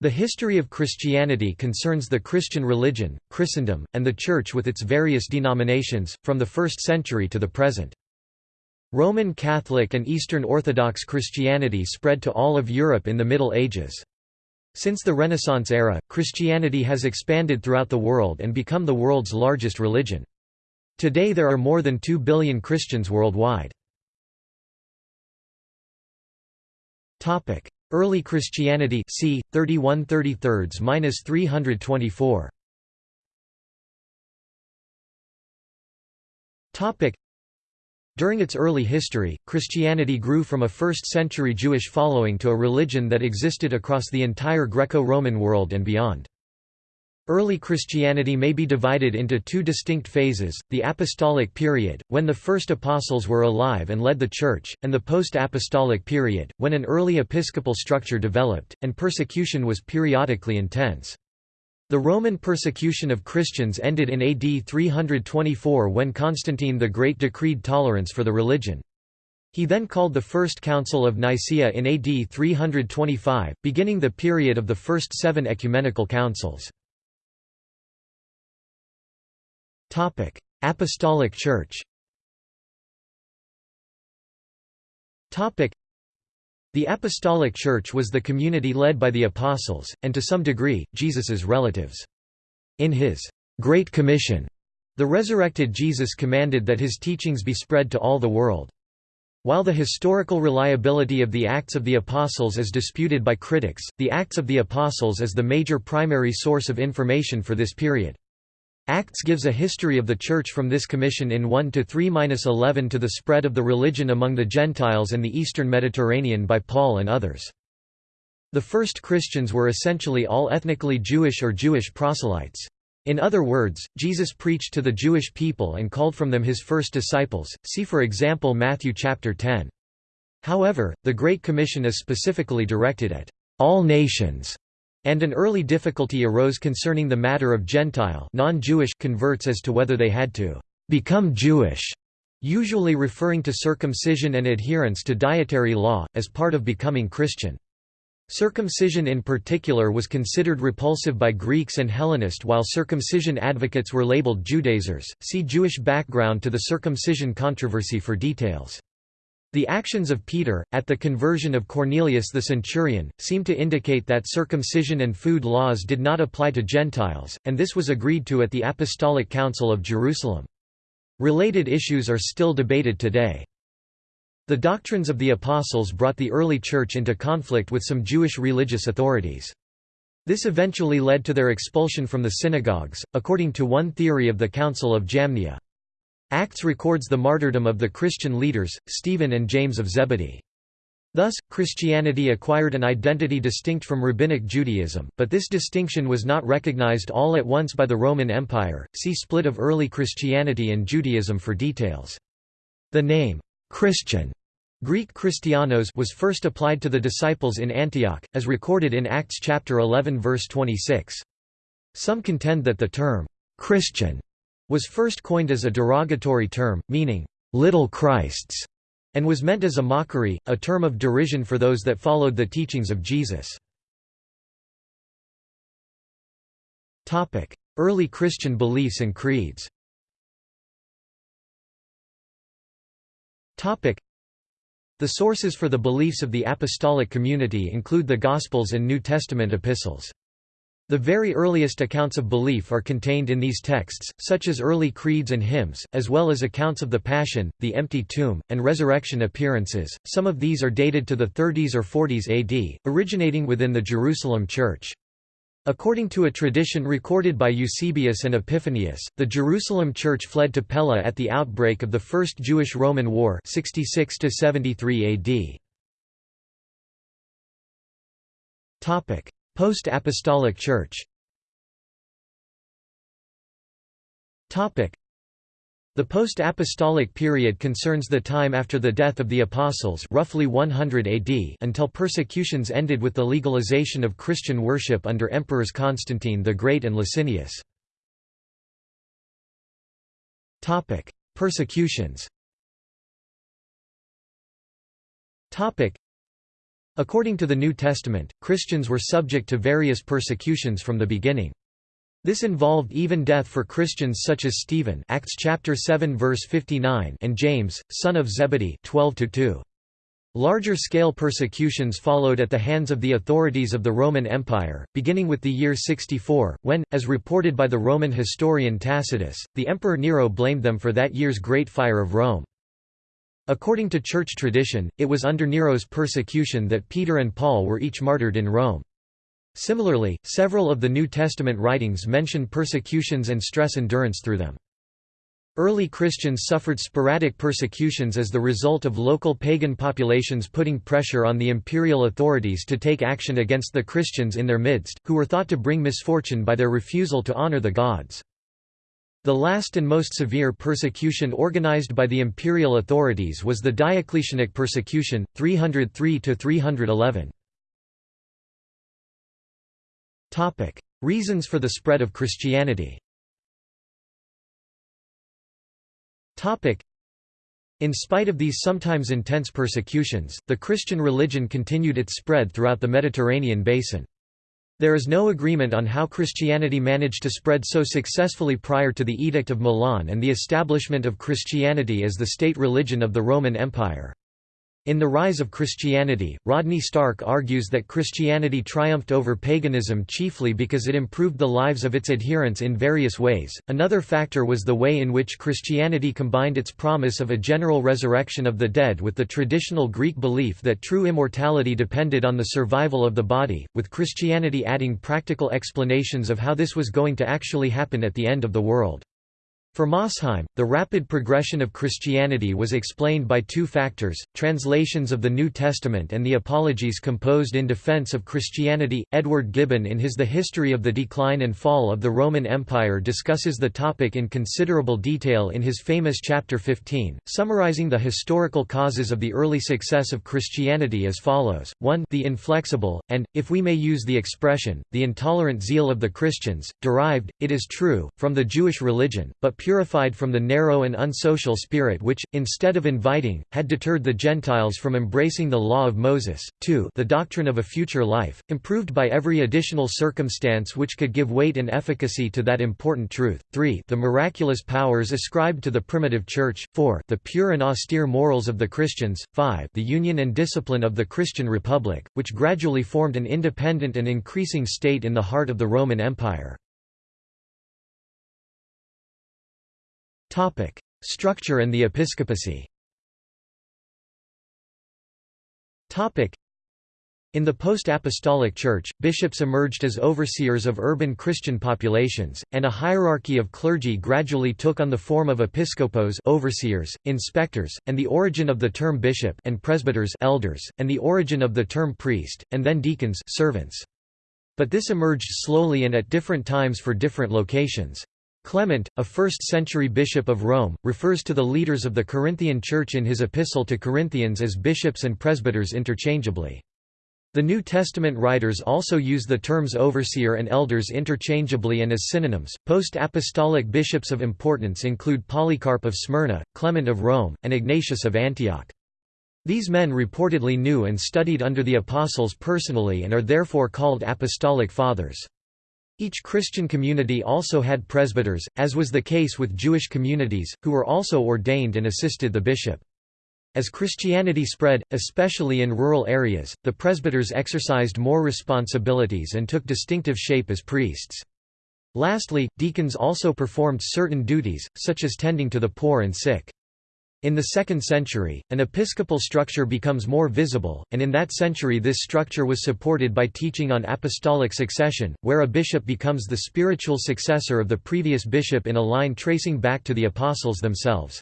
The history of Christianity concerns the Christian religion, Christendom, and the Church with its various denominations, from the 1st century to the present. Roman Catholic and Eastern Orthodox Christianity spread to all of Europe in the Middle Ages. Since the Renaissance era, Christianity has expanded throughout the world and become the world's largest religion. Today there are more than 2 billion Christians worldwide. Early Christianity c. 31 324 During its early history, Christianity grew from a first-century Jewish following to a religion that existed across the entire Greco-Roman world and beyond. Early Christianity may be divided into two distinct phases, the apostolic period, when the first apostles were alive and led the Church, and the post-apostolic period, when an early episcopal structure developed, and persecution was periodically intense. The Roman persecution of Christians ended in AD 324 when Constantine the Great decreed tolerance for the religion. He then called the First Council of Nicaea in AD 325, beginning the period of the first seven ecumenical councils. Topic: Apostolic Church. Topic: The Apostolic Church was the community led by the apostles and to some degree Jesus's relatives. In his Great Commission, the resurrected Jesus commanded that his teachings be spread to all the world. While the historical reliability of the Acts of the Apostles is disputed by critics, the Acts of the Apostles is the major primary source of information for this period. Acts gives a history of the Church from this commission in 1 to 3-11 to the spread of the religion among the Gentiles and the eastern Mediterranean by Paul and others. The first Christians were essentially all ethnically Jewish or Jewish proselytes. In other words, Jesus preached to the Jewish people and called from them his first disciples, see for example Matthew chapter 10. However, the Great Commission is specifically directed at all nations and an early difficulty arose concerning the matter of Gentile converts as to whether they had to become Jewish, usually referring to circumcision and adherence to dietary law, as part of becoming Christian. Circumcision in particular was considered repulsive by Greeks and Hellenists while circumcision advocates were labeled Judaizers. See Jewish background to the circumcision controversy for details. The actions of Peter, at the conversion of Cornelius the centurion, seem to indicate that circumcision and food laws did not apply to Gentiles, and this was agreed to at the Apostolic Council of Jerusalem. Related issues are still debated today. The doctrines of the Apostles brought the early Church into conflict with some Jewish religious authorities. This eventually led to their expulsion from the synagogues, according to one theory of the Council of Jamnia. Acts records the martyrdom of the Christian leaders, Stephen and James of Zebedee. Thus, Christianity acquired an identity distinct from Rabbinic Judaism, but this distinction was not recognized all at once by the Roman Empire. See split of early Christianity and Judaism for details. The name, Christian, Greek Christianos was first applied to the disciples in Antioch, as recorded in Acts chapter 11 verse 26. Some contend that the term, Christian, was first coined as a derogatory term, meaning, little Christs, and was meant as a mockery, a term of derision for those that followed the teachings of Jesus. Early Christian beliefs and creeds The sources for the beliefs of the apostolic community include the Gospels and New Testament epistles. The very earliest accounts of belief are contained in these texts, such as early creeds and hymns, as well as accounts of the Passion, the empty tomb, and resurrection appearances. Some of these are dated to the 30s or 40s AD, originating within the Jerusalem Church. According to a tradition recorded by Eusebius and Epiphanius, the Jerusalem Church fled to Pella at the outbreak of the First Jewish-Roman War 66 73 AD. Post-Apostolic Church. The post-apostolic period concerns the time after the death of the apostles roughly 100 AD until persecutions ended with the legalization of Christian worship under emperors Constantine the Great and Licinius. Persecutions According to the New Testament, Christians were subject to various persecutions from the beginning. This involved even death for Christians such as Stephen Acts chapter 7 verse 59 and James, son of Zebedee 12 -2. Larger-scale persecutions followed at the hands of the authorities of the Roman Empire, beginning with the year 64, when, as reported by the Roman historian Tacitus, the Emperor Nero blamed them for that year's Great Fire of Rome. According to church tradition, it was under Nero's persecution that Peter and Paul were each martyred in Rome. Similarly, several of the New Testament writings mention persecutions and stress endurance through them. Early Christians suffered sporadic persecutions as the result of local pagan populations putting pressure on the imperial authorities to take action against the Christians in their midst, who were thought to bring misfortune by their refusal to honor the gods. The last and most severe persecution organized by the imperial authorities was the Diocletianic persecution, 303–311. Reasons for the spread of Christianity in spite of these sometimes intense persecutions, the Christian religion continued its spread throughout the Mediterranean basin. There is no agreement on how Christianity managed to spread so successfully prior to the Edict of Milan and the establishment of Christianity as the state religion of the Roman Empire. In The Rise of Christianity, Rodney Stark argues that Christianity triumphed over paganism chiefly because it improved the lives of its adherents in various ways. Another factor was the way in which Christianity combined its promise of a general resurrection of the dead with the traditional Greek belief that true immortality depended on the survival of the body, with Christianity adding practical explanations of how this was going to actually happen at the end of the world. For Mosheim, the rapid progression of Christianity was explained by two factors, translations of the New Testament and the apologies composed in defense of Christianity. Edward Gibbon in his The History of the Decline and Fall of the Roman Empire discusses the topic in considerable detail in his famous chapter 15, summarizing the historical causes of the early success of Christianity as follows, 1 the inflexible, and, if we may use the expression, the intolerant zeal of the Christians, derived, it is true, from the Jewish religion, but purified from the narrow and unsocial spirit which, instead of inviting, had deterred the Gentiles from embracing the law of Moses. 2 the doctrine of a future life, improved by every additional circumstance which could give weight and efficacy to that important truth. 3 the miraculous powers ascribed to the primitive church. 4 the pure and austere morals of the Christians. 5 the union and discipline of the Christian Republic, which gradually formed an independent and increasing state in the heart of the Roman Empire. Topic: Structure and the episcopacy. Topic: in the post-apostolic Church, bishops emerged as overseers of urban Christian populations, and a hierarchy of clergy gradually took on the form of episcopos overseers, inspectors, and the origin of the term bishop and presbyters elders, and the origin of the term priest, and then deacons servants. But this emerged slowly and at different times for different locations. Clement, a 1st-century bishop of Rome, refers to the leaders of the Corinthian Church in his epistle to Corinthians as bishops and presbyters interchangeably. The New Testament writers also use the terms overseer and elders interchangeably and as synonyms. Post apostolic bishops of importance include Polycarp of Smyrna, Clement of Rome, and Ignatius of Antioch. These men reportedly knew and studied under the apostles personally and are therefore called apostolic fathers. Each Christian community also had presbyters, as was the case with Jewish communities, who were also ordained and assisted the bishop. As Christianity spread, especially in rural areas, the presbyters exercised more responsibilities and took distinctive shape as priests. Lastly, deacons also performed certain duties, such as tending to the poor and sick. In the 2nd century, an episcopal structure becomes more visible, and in that century this structure was supported by teaching on apostolic succession, where a bishop becomes the spiritual successor of the previous bishop in a line tracing back to the apostles themselves.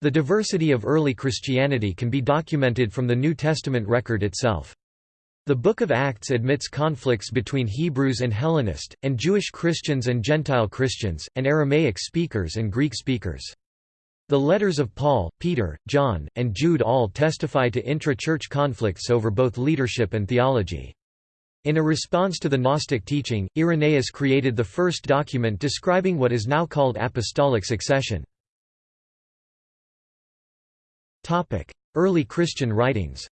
The diversity of early Christianity can be documented from the New Testament record itself. The Book of Acts admits conflicts between Hebrews and Hellenist, and Jewish Christians and Gentile Christians, and Aramaic speakers and Greek speakers. The letters of Paul, Peter, John, and Jude all testify to intra-church conflicts over both leadership and theology. In a response to the Gnostic teaching, Irenaeus created the first document describing what is now called apostolic succession. Early Christian writings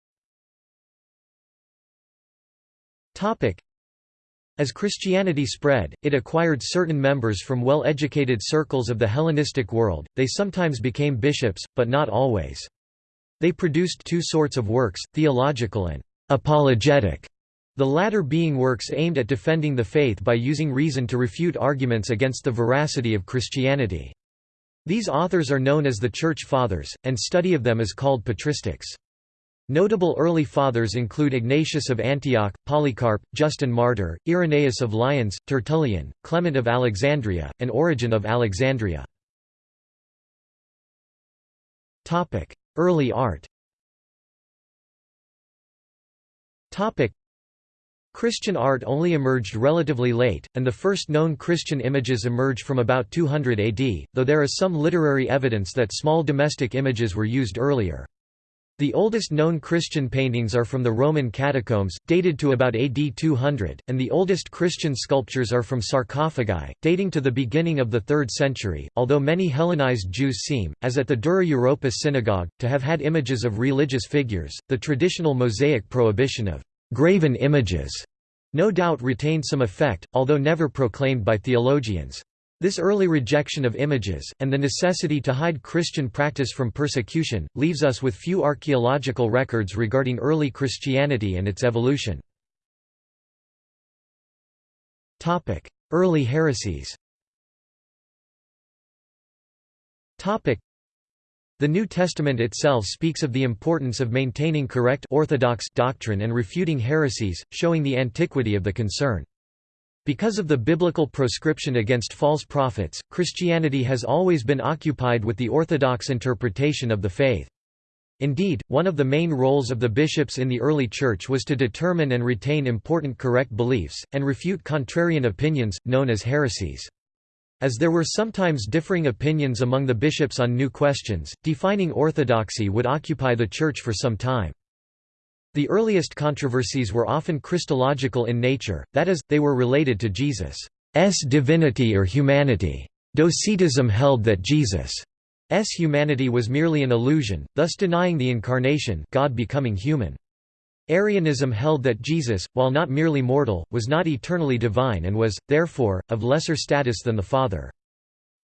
As Christianity spread, it acquired certain members from well-educated circles of the Hellenistic world, they sometimes became bishops, but not always. They produced two sorts of works, theological and apologetic, the latter being works aimed at defending the faith by using reason to refute arguments against the veracity of Christianity. These authors are known as the Church Fathers, and study of them is called patristics. Notable early fathers include Ignatius of Antioch, Polycarp, Justin Martyr, Irenaeus of Lyons, Tertullian, Clement of Alexandria, and Origen of Alexandria. Early art Christian art only emerged relatively late, and the first known Christian images emerge from about 200 AD, though there is some literary evidence that small domestic images were used earlier. The oldest known Christian paintings are from the Roman catacombs, dated to about AD 200, and the oldest Christian sculptures are from sarcophagi, dating to the beginning of the 3rd century, although many Hellenized Jews seem, as at the Dura Europos synagogue, to have had images of religious figures. The traditional Mosaic prohibition of graven images no doubt retained some effect, although never proclaimed by theologians. This early rejection of images, and the necessity to hide Christian practice from persecution, leaves us with few archaeological records regarding early Christianity and its evolution. Early heresies the New Testament itself speaks of the importance of maintaining correct orthodox doctrine and refuting heresies, showing the antiquity of the concern. Because of the biblical proscription against false prophets, Christianity has always been occupied with the orthodox interpretation of the faith. Indeed, one of the main roles of the bishops in the early church was to determine and retain important correct beliefs, and refute contrarian opinions, known as heresies. As there were sometimes differing opinions among the bishops on new questions, defining orthodoxy would occupy the church for some time. The earliest controversies were often Christological in nature, that is, they were related to Jesus' divinity or humanity. Docetism held that Jesus' humanity was merely an illusion, thus denying the incarnation God becoming human. Arianism held that Jesus, while not merely mortal, was not eternally divine and was, therefore, of lesser status than the Father.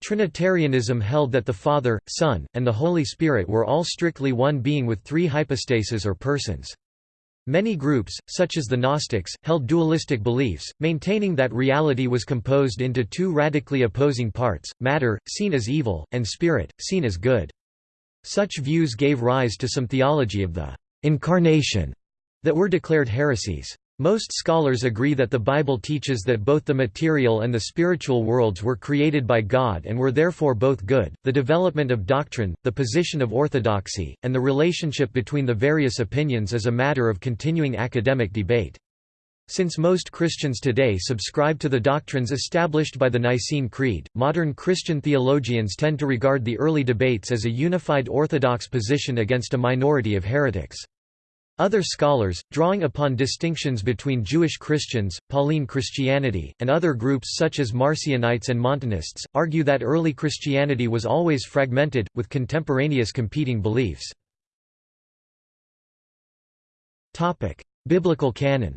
Trinitarianism held that the Father, Son, and the Holy Spirit were all strictly one being with three hypostases or persons. Many groups, such as the Gnostics, held dualistic beliefs, maintaining that reality was composed into two radically opposing parts, matter, seen as evil, and spirit, seen as good. Such views gave rise to some theology of the «incarnation» that were declared heresies. Most scholars agree that the Bible teaches that both the material and the spiritual worlds were created by God and were therefore both good. The development of doctrine, the position of orthodoxy, and the relationship between the various opinions is a matter of continuing academic debate. Since most Christians today subscribe to the doctrines established by the Nicene Creed, modern Christian theologians tend to regard the early debates as a unified orthodox position against a minority of heretics. Other scholars, drawing upon distinctions between Jewish Christians, Pauline Christianity, and other groups such as Marcionites and Montanists, argue that early Christianity was always fragmented, with contemporaneous competing beliefs. Biblical canon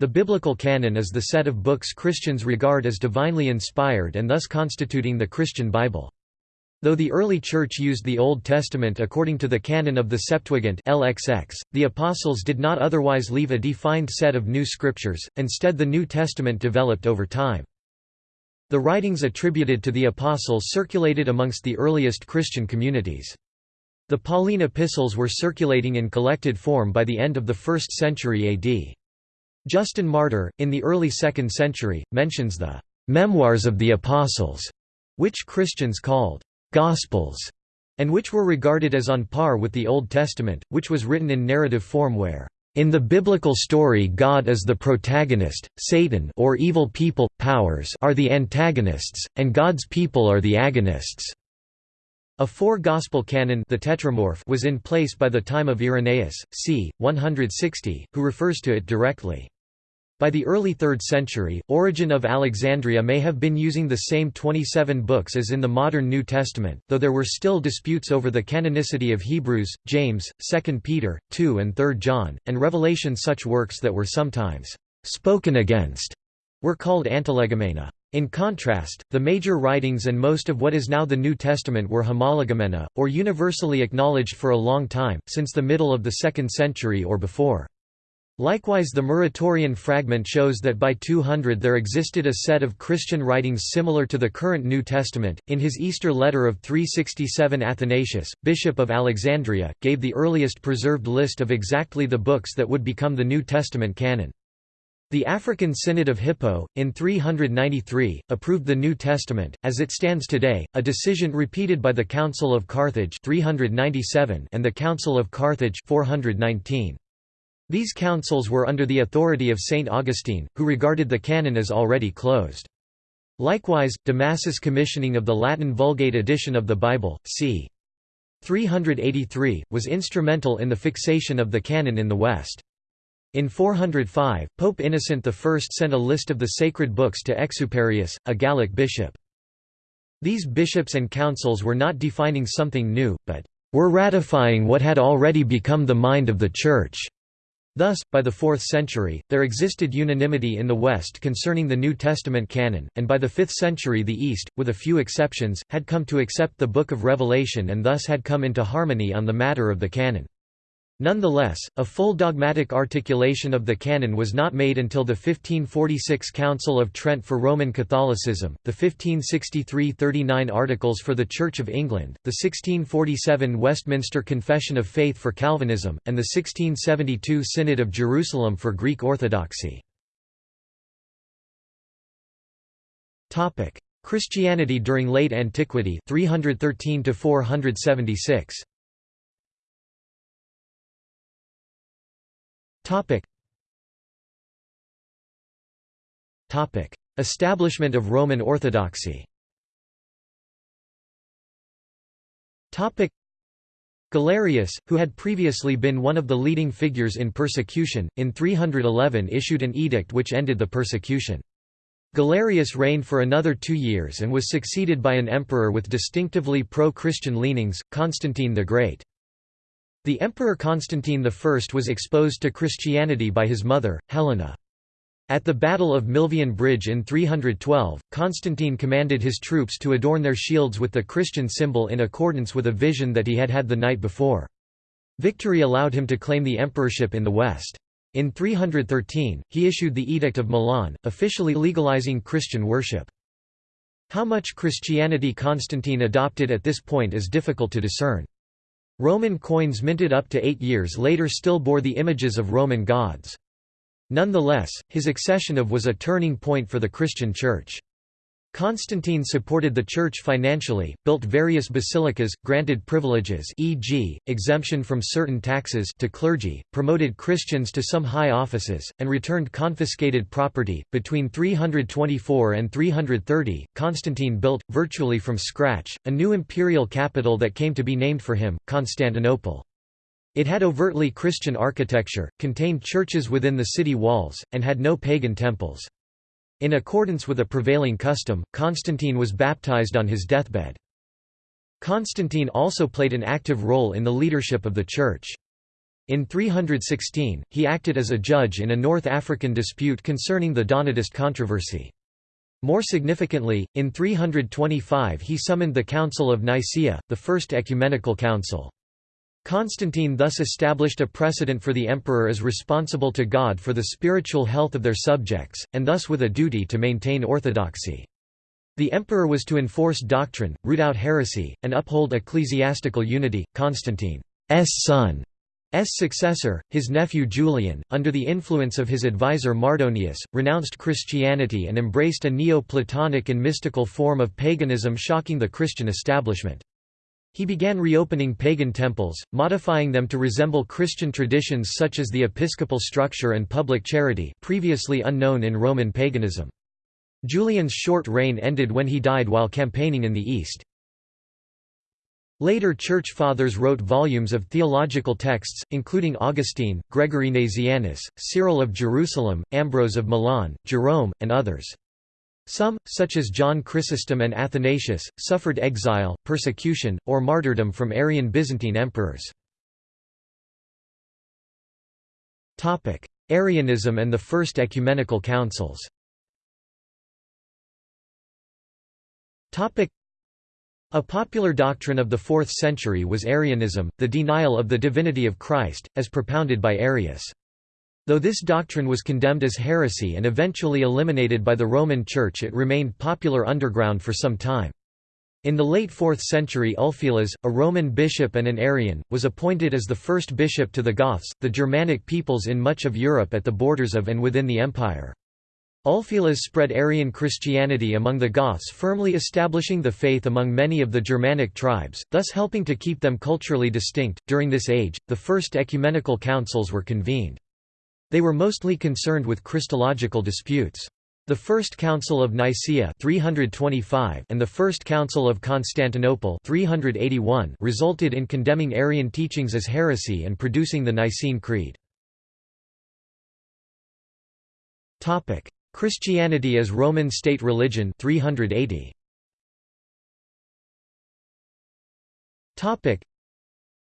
The biblical canon is the set of books Christians regard as divinely inspired and thus constituting the Christian Bible. Though the early Church used the Old Testament according to the canon of the Septuagint LXX, the Apostles did not otherwise leave a defined set of new scriptures, instead the New Testament developed over time. The writings attributed to the Apostles circulated amongst the earliest Christian communities. The Pauline epistles were circulating in collected form by the end of the 1st century AD. Justin Martyr, in the early 2nd century, mentions the «memoirs of the Apostles», which Christians called Gospels, and which were regarded as on par with the Old Testament, which was written in narrative form where in the biblical story God is the protagonist, Satan or evil people, powers are the antagonists, and God's people are the agonists. A four-gospel canon the Tetramorph was in place by the time of Irenaeus, c. 160, who refers to it directly. By the early 3rd century, Origen of Alexandria may have been using the same 27 books as in the modern New Testament, though there were still disputes over the canonicity of Hebrews, James, 2 Peter, 2 and 3 John, and Revelation such works that were sometimes «spoken against» were called antilegomena. In contrast, the major writings and most of what is now the New Testament were homologoumena, or universally acknowledged for a long time, since the middle of the 2nd century or before. Likewise the Muratorian fragment shows that by 200 there existed a set of Christian writings similar to the current New Testament. In his Easter letter of 367 Athanasius, Bishop of Alexandria, gave the earliest preserved list of exactly the books that would become the New Testament canon. The African Synod of Hippo, in 393, approved the New Testament, as it stands today, a decision repeated by the Council of Carthage 397 and the Council of Carthage 419. These councils were under the authority of Saint Augustine, who regarded the canon as already closed. Likewise, Damasus' commissioning of the Latin Vulgate edition of the Bible, c. 383, was instrumental in the fixation of the canon in the West. In 405, Pope Innocent I sent a list of the sacred books to Exuperius, a Gallic bishop. These bishops and councils were not defining something new, but were ratifying what had already become the mind of the Church. Thus, by the 4th century, there existed unanimity in the West concerning the New Testament canon, and by the 5th century the East, with a few exceptions, had come to accept the Book of Revelation and thus had come into harmony on the matter of the canon. Nonetheless, a full dogmatic articulation of the canon was not made until the 1546 Council of Trent for Roman Catholicism, the 1563 39 Articles for the Church of England, the 1647 Westminster Confession of Faith for Calvinism, and the 1672 Synod of Jerusalem for Greek Orthodoxy. Christianity during late antiquity 313 to 476 Topic. Topic. Establishment of Roman Orthodoxy Topic. Galerius, who had previously been one of the leading figures in persecution, in 311 issued an edict which ended the persecution. Galerius reigned for another two years and was succeeded by an emperor with distinctively pro-Christian leanings, Constantine the Great. The Emperor Constantine I was exposed to Christianity by his mother, Helena. At the Battle of Milvian Bridge in 312, Constantine commanded his troops to adorn their shields with the Christian symbol in accordance with a vision that he had had the night before. Victory allowed him to claim the emperorship in the West. In 313, he issued the Edict of Milan, officially legalizing Christian worship. How much Christianity Constantine adopted at this point is difficult to discern. Roman coins minted up to eight years later still bore the images of Roman gods. Nonetheless, his accession of was a turning point for the Christian Church. Constantine supported the Church financially, built various basilicas, granted privileges e.g., exemption from certain taxes to clergy, promoted Christians to some high offices, and returned confiscated property. Between 324 and 330, Constantine built, virtually from scratch, a new imperial capital that came to be named for him, Constantinople. It had overtly Christian architecture, contained churches within the city walls, and had no pagan temples. In accordance with a prevailing custom, Constantine was baptized on his deathbed. Constantine also played an active role in the leadership of the Church. In 316, he acted as a judge in a North African dispute concerning the Donatist controversy. More significantly, in 325 he summoned the Council of Nicaea, the first ecumenical council. Constantine thus established a precedent for the emperor as responsible to God for the spiritual health of their subjects, and thus with a duty to maintain orthodoxy. The emperor was to enforce doctrine, root out heresy, and uphold ecclesiastical unity. Constantine's son S. successor, his nephew Julian, under the influence of his advisor Mardonius, renounced Christianity and embraced a Neo-Platonic and mystical form of paganism shocking the Christian establishment. He began reopening pagan temples, modifying them to resemble Christian traditions such as the episcopal structure and public charity previously unknown in Roman paganism. Julian's short reign ended when he died while campaigning in the east. Later Church Fathers wrote volumes of theological texts, including Augustine, Gregory Nazianzus, Cyril of Jerusalem, Ambrose of Milan, Jerome, and others. Some, such as John Chrysostom and Athanasius, suffered exile, persecution, or martyrdom from Arian Byzantine emperors. Arianism and the First Ecumenical Councils a popular doctrine of the 4th century was Arianism, the denial of the divinity of Christ, as propounded by Arius. Though this doctrine was condemned as heresy and eventually eliminated by the Roman Church it remained popular underground for some time. In the late 4th century Ulfilas, a Roman bishop and an Arian, was appointed as the first bishop to the Goths, the Germanic peoples in much of Europe at the borders of and within the empire. Ulfilas spread Arian Christianity among the Goths firmly establishing the faith among many of the Germanic tribes, thus helping to keep them culturally distinct. During this age, the first ecumenical councils were convened. They were mostly concerned with Christological disputes. The First Council of Nicaea 325 and the First Council of Constantinople 381 resulted in condemning Arian teachings as heresy and producing the Nicene Creed. Topic: Christianity as Roman state religion 380. Topic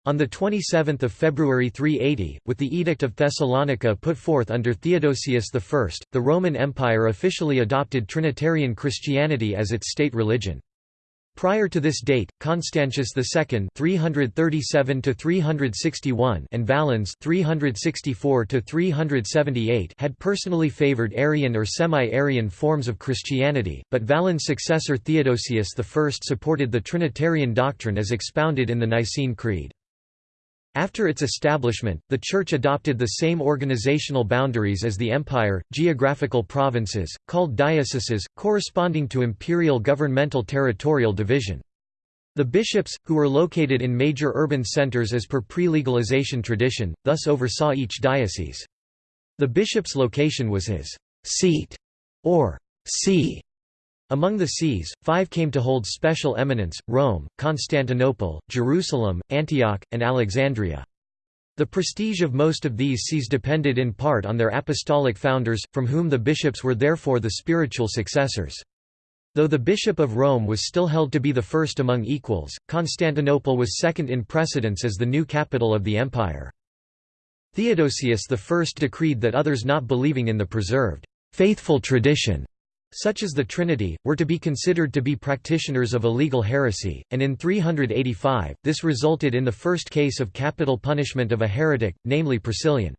on 27 February 380, with the Edict of Thessalonica put forth under Theodosius I, the Roman Empire officially adopted Trinitarian Christianity as its state religion. Prior to this date, Constantius II (337–361) and Valens (364–378) had personally favored Arian or semi-Arian forms of Christianity, but Valens' successor Theodosius I supported the Trinitarian doctrine as expounded in the Nicene Creed. After its establishment, the Church adopted the same organizational boundaries as the empire, geographical provinces, called dioceses, corresponding to imperial governmental territorial division. The bishops, who were located in major urban centers as per pre-legalization tradition, thus oversaw each diocese. The bishop's location was his seat, or see, among the sees, five came to hold special eminence, Rome, Constantinople, Jerusalem, Antioch, and Alexandria. The prestige of most of these sees depended in part on their apostolic founders, from whom the bishops were therefore the spiritual successors. Though the Bishop of Rome was still held to be the first among equals, Constantinople was second in precedence as the new capital of the empire. Theodosius I decreed that others not believing in the preserved, faithful tradition such as the Trinity, were to be considered to be practitioners of illegal heresy, and in 385, this resulted in the first case of capital punishment of a heretic, namely Priscillian.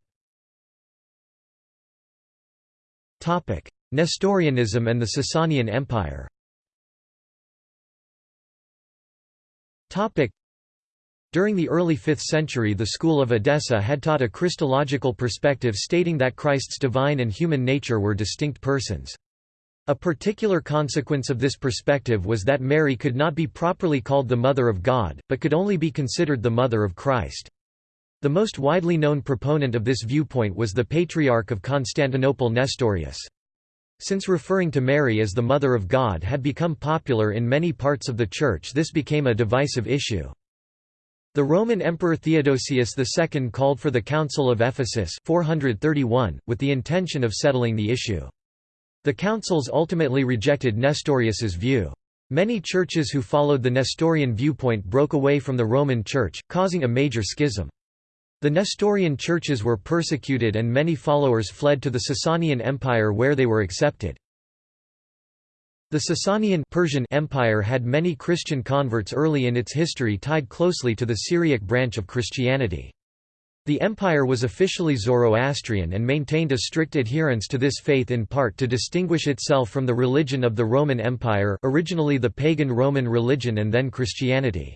Nestorianism and the Sasanian Empire during the early 5th century the school of Edessa had taught a Christological perspective stating that Christ's divine and human nature were distinct persons. A particular consequence of this perspective was that Mary could not be properly called the Mother of God, but could only be considered the Mother of Christ. The most widely known proponent of this viewpoint was the Patriarch of Constantinople Nestorius. Since referring to Mary as the Mother of God had become popular in many parts of the Church this became a divisive issue. The Roman Emperor Theodosius II called for the Council of Ephesus 431, with the intention of settling the issue. The councils ultimately rejected Nestorius's view. Many churches who followed the Nestorian viewpoint broke away from the Roman Church, causing a major schism. The Nestorian churches were persecuted and many followers fled to the Sasanian Empire where they were accepted. The Sasanian Persian Empire had many Christian converts early in its history tied closely to the Syriac branch of Christianity. The empire was officially Zoroastrian and maintained a strict adherence to this faith in part to distinguish itself from the religion of the Roman Empire originally the pagan Roman religion and then Christianity.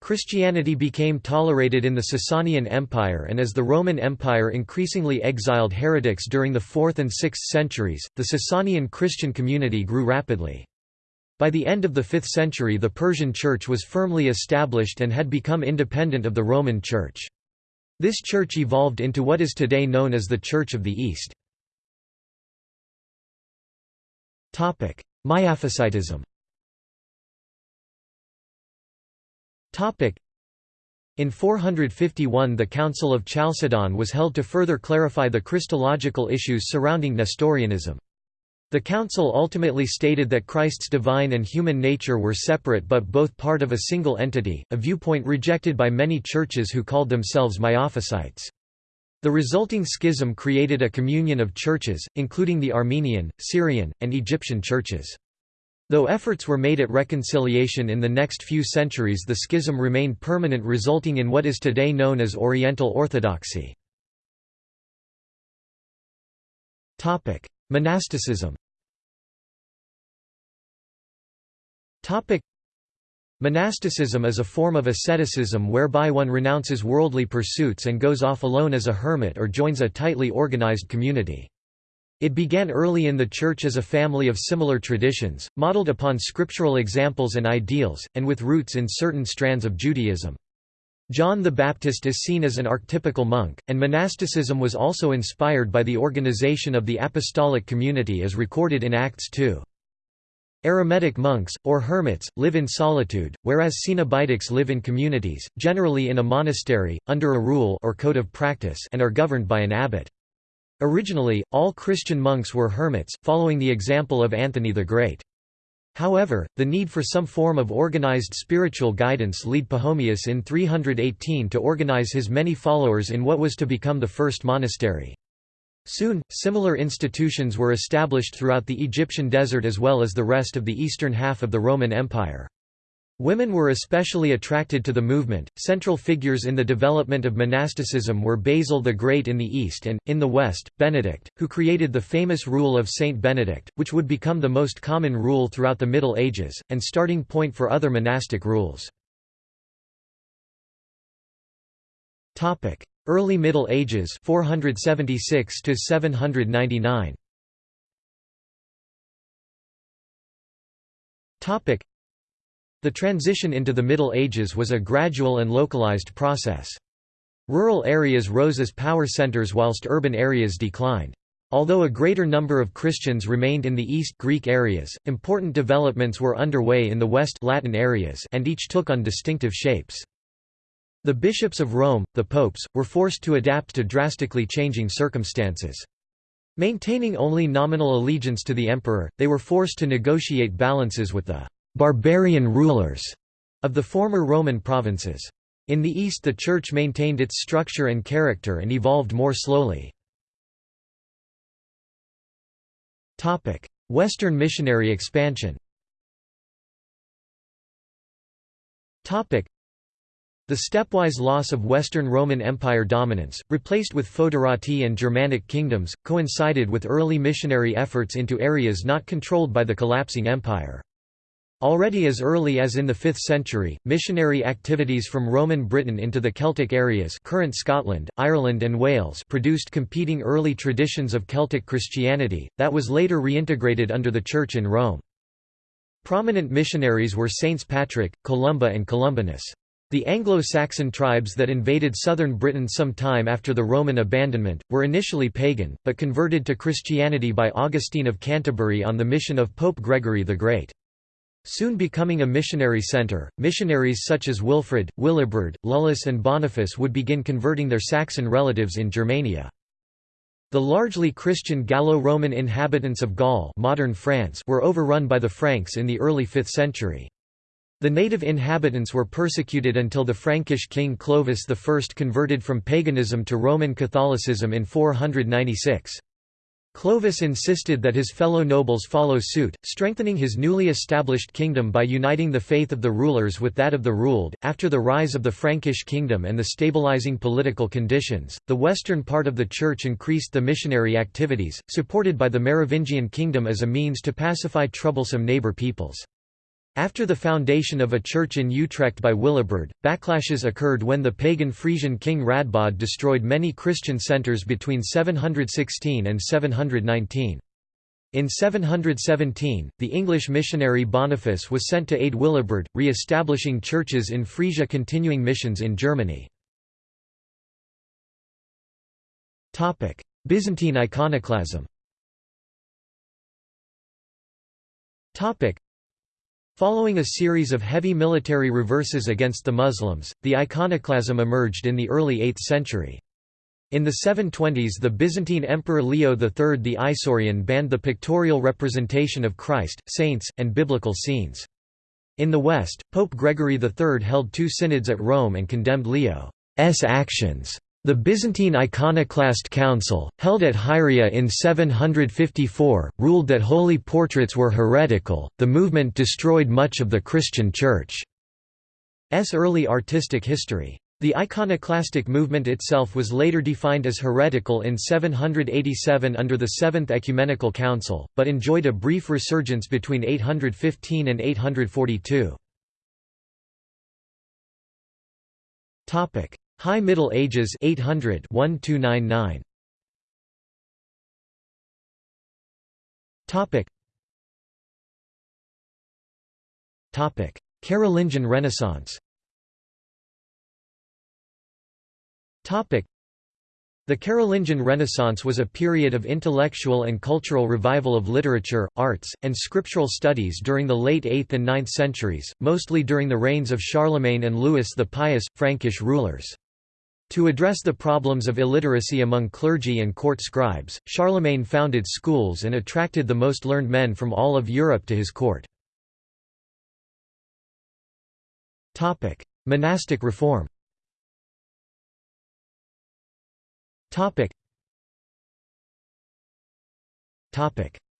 Christianity became tolerated in the Sasanian Empire and as the Roman Empire increasingly exiled heretics during the 4th and 6th centuries, the Sasanian Christian community grew rapidly. By the end of the 5th century the Persian Church was firmly established and had become independent of the Roman Church. This church evolved into what is today known as the Church of the East. Miaphysitism In 451 the Council of Chalcedon was held to further clarify the Christological issues surrounding Nestorianism. The council ultimately stated that Christ's divine and human nature were separate but both part of a single entity, a viewpoint rejected by many churches who called themselves Miaphysites. The resulting schism created a communion of churches, including the Armenian, Syrian, and Egyptian churches. Though efforts were made at reconciliation in the next few centuries the schism remained permanent resulting in what is today known as Oriental Orthodoxy. Monasticism Monasticism is a form of asceticism whereby one renounces worldly pursuits and goes off alone as a hermit or joins a tightly organized community. It began early in the Church as a family of similar traditions, modeled upon scriptural examples and ideals, and with roots in certain strands of Judaism. John the Baptist is seen as an archetypical monk, and monasticism was also inspired by the organization of the apostolic community as recorded in Acts 2. Eremitic monks, or hermits, live in solitude, whereas Cenobitics live in communities, generally in a monastery, under a rule or code of practice and are governed by an abbot. Originally, all Christian monks were hermits, following the example of Anthony the Great. However, the need for some form of organized spiritual guidance led Pachomius in 318 to organize his many followers in what was to become the first monastery. Soon, similar institutions were established throughout the Egyptian desert as well as the rest of the eastern half of the Roman Empire. Women were especially attracted to the movement. Central figures in the development of monasticism were Basil the Great in the east and, in the west, Benedict, who created the famous rule of Saint Benedict, which would become the most common rule throughout the Middle Ages, and starting point for other monastic rules. Early Middle Ages 476 to 799 Topic The transition into the Middle Ages was a gradual and localized process. Rural areas rose as power centers whilst urban areas declined. Although a greater number of Christians remained in the East Greek areas, important developments were underway in the West Latin areas and each took on distinctive shapes. The bishops of Rome, the popes, were forced to adapt to drastically changing circumstances. Maintaining only nominal allegiance to the emperor, they were forced to negotiate balances with the «barbarian rulers» of the former Roman provinces. In the east the Church maintained its structure and character and evolved more slowly. Western missionary expansion the stepwise loss of Western Roman Empire dominance, replaced with Foederati and Germanic kingdoms, coincided with early missionary efforts into areas not controlled by the collapsing empire. Already as early as in the 5th century, missionary activities from Roman Britain into the Celtic areas current Scotland, Ireland and Wales produced competing early traditions of Celtic Christianity, that was later reintegrated under the Church in Rome. Prominent missionaries were Saints Patrick, Columba and Columbanus. The Anglo-Saxon tribes that invaded southern Britain some time after the Roman abandonment, were initially pagan, but converted to Christianity by Augustine of Canterbury on the mission of Pope Gregory the Great. Soon becoming a missionary centre, missionaries such as Wilfrid, Willibrord, Lullus and Boniface would begin converting their Saxon relatives in Germania. The largely Christian Gallo-Roman inhabitants of Gaul modern France were overrun by the Franks in the early 5th century. The native inhabitants were persecuted until the Frankish king Clovis I converted from paganism to Roman Catholicism in 496. Clovis insisted that his fellow nobles follow suit, strengthening his newly established kingdom by uniting the faith of the rulers with that of the ruled. After the rise of the Frankish kingdom and the stabilizing political conditions, the western part of the church increased the missionary activities, supported by the Merovingian kingdom as a means to pacify troublesome neighbor peoples. After the foundation of a church in Utrecht by Willibrord, backlashes occurred when the pagan Frisian king Radbod destroyed many Christian centres between 716 and 719. In 717, the English missionary Boniface was sent to aid Willibrord, re-establishing churches in Frisia continuing missions in Germany. Byzantine iconoclasm Following a series of heavy military reverses against the Muslims, the iconoclasm emerged in the early 8th century. In the 720s the Byzantine Emperor Leo III the Isaurian banned the pictorial representation of Christ, saints, and biblical scenes. In the West, Pope Gregory III held two synods at Rome and condemned Leo's actions. The Byzantine Iconoclast Council, held at Hieria in 754, ruled that holy portraits were heretical. The movement destroyed much of the Christian Church's early artistic history. The iconoclastic movement itself was later defined as heretical in 787 under the Seventh Ecumenical Council, but enjoyed a brief resurgence between 815 and 842. High Middle Ages 800 1299 Topic. Topic. Carolingian Renaissance. Topic. The Carolingian Renaissance was a period of intellectual and cultural revival of literature, arts, and scriptural studies during the late 8th and 9th centuries, mostly during the reigns of Charlemagne and Louis the Pious, Frankish rulers. To address the problems of illiteracy among clergy and court scribes, Charlemagne founded schools and attracted the most learned men from all of Europe to his court. Monastic reform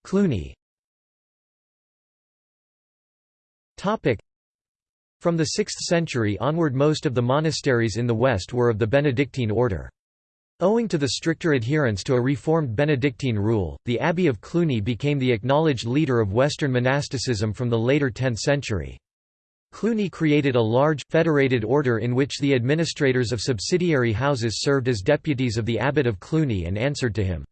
Cluny from the 6th century onward most of the monasteries in the West were of the Benedictine order. Owing to the stricter adherence to a reformed Benedictine rule, the Abbey of Cluny became the acknowledged leader of Western monasticism from the later 10th century. Cluny created a large, federated order in which the administrators of subsidiary houses served as deputies of the abbot of Cluny and answered to him.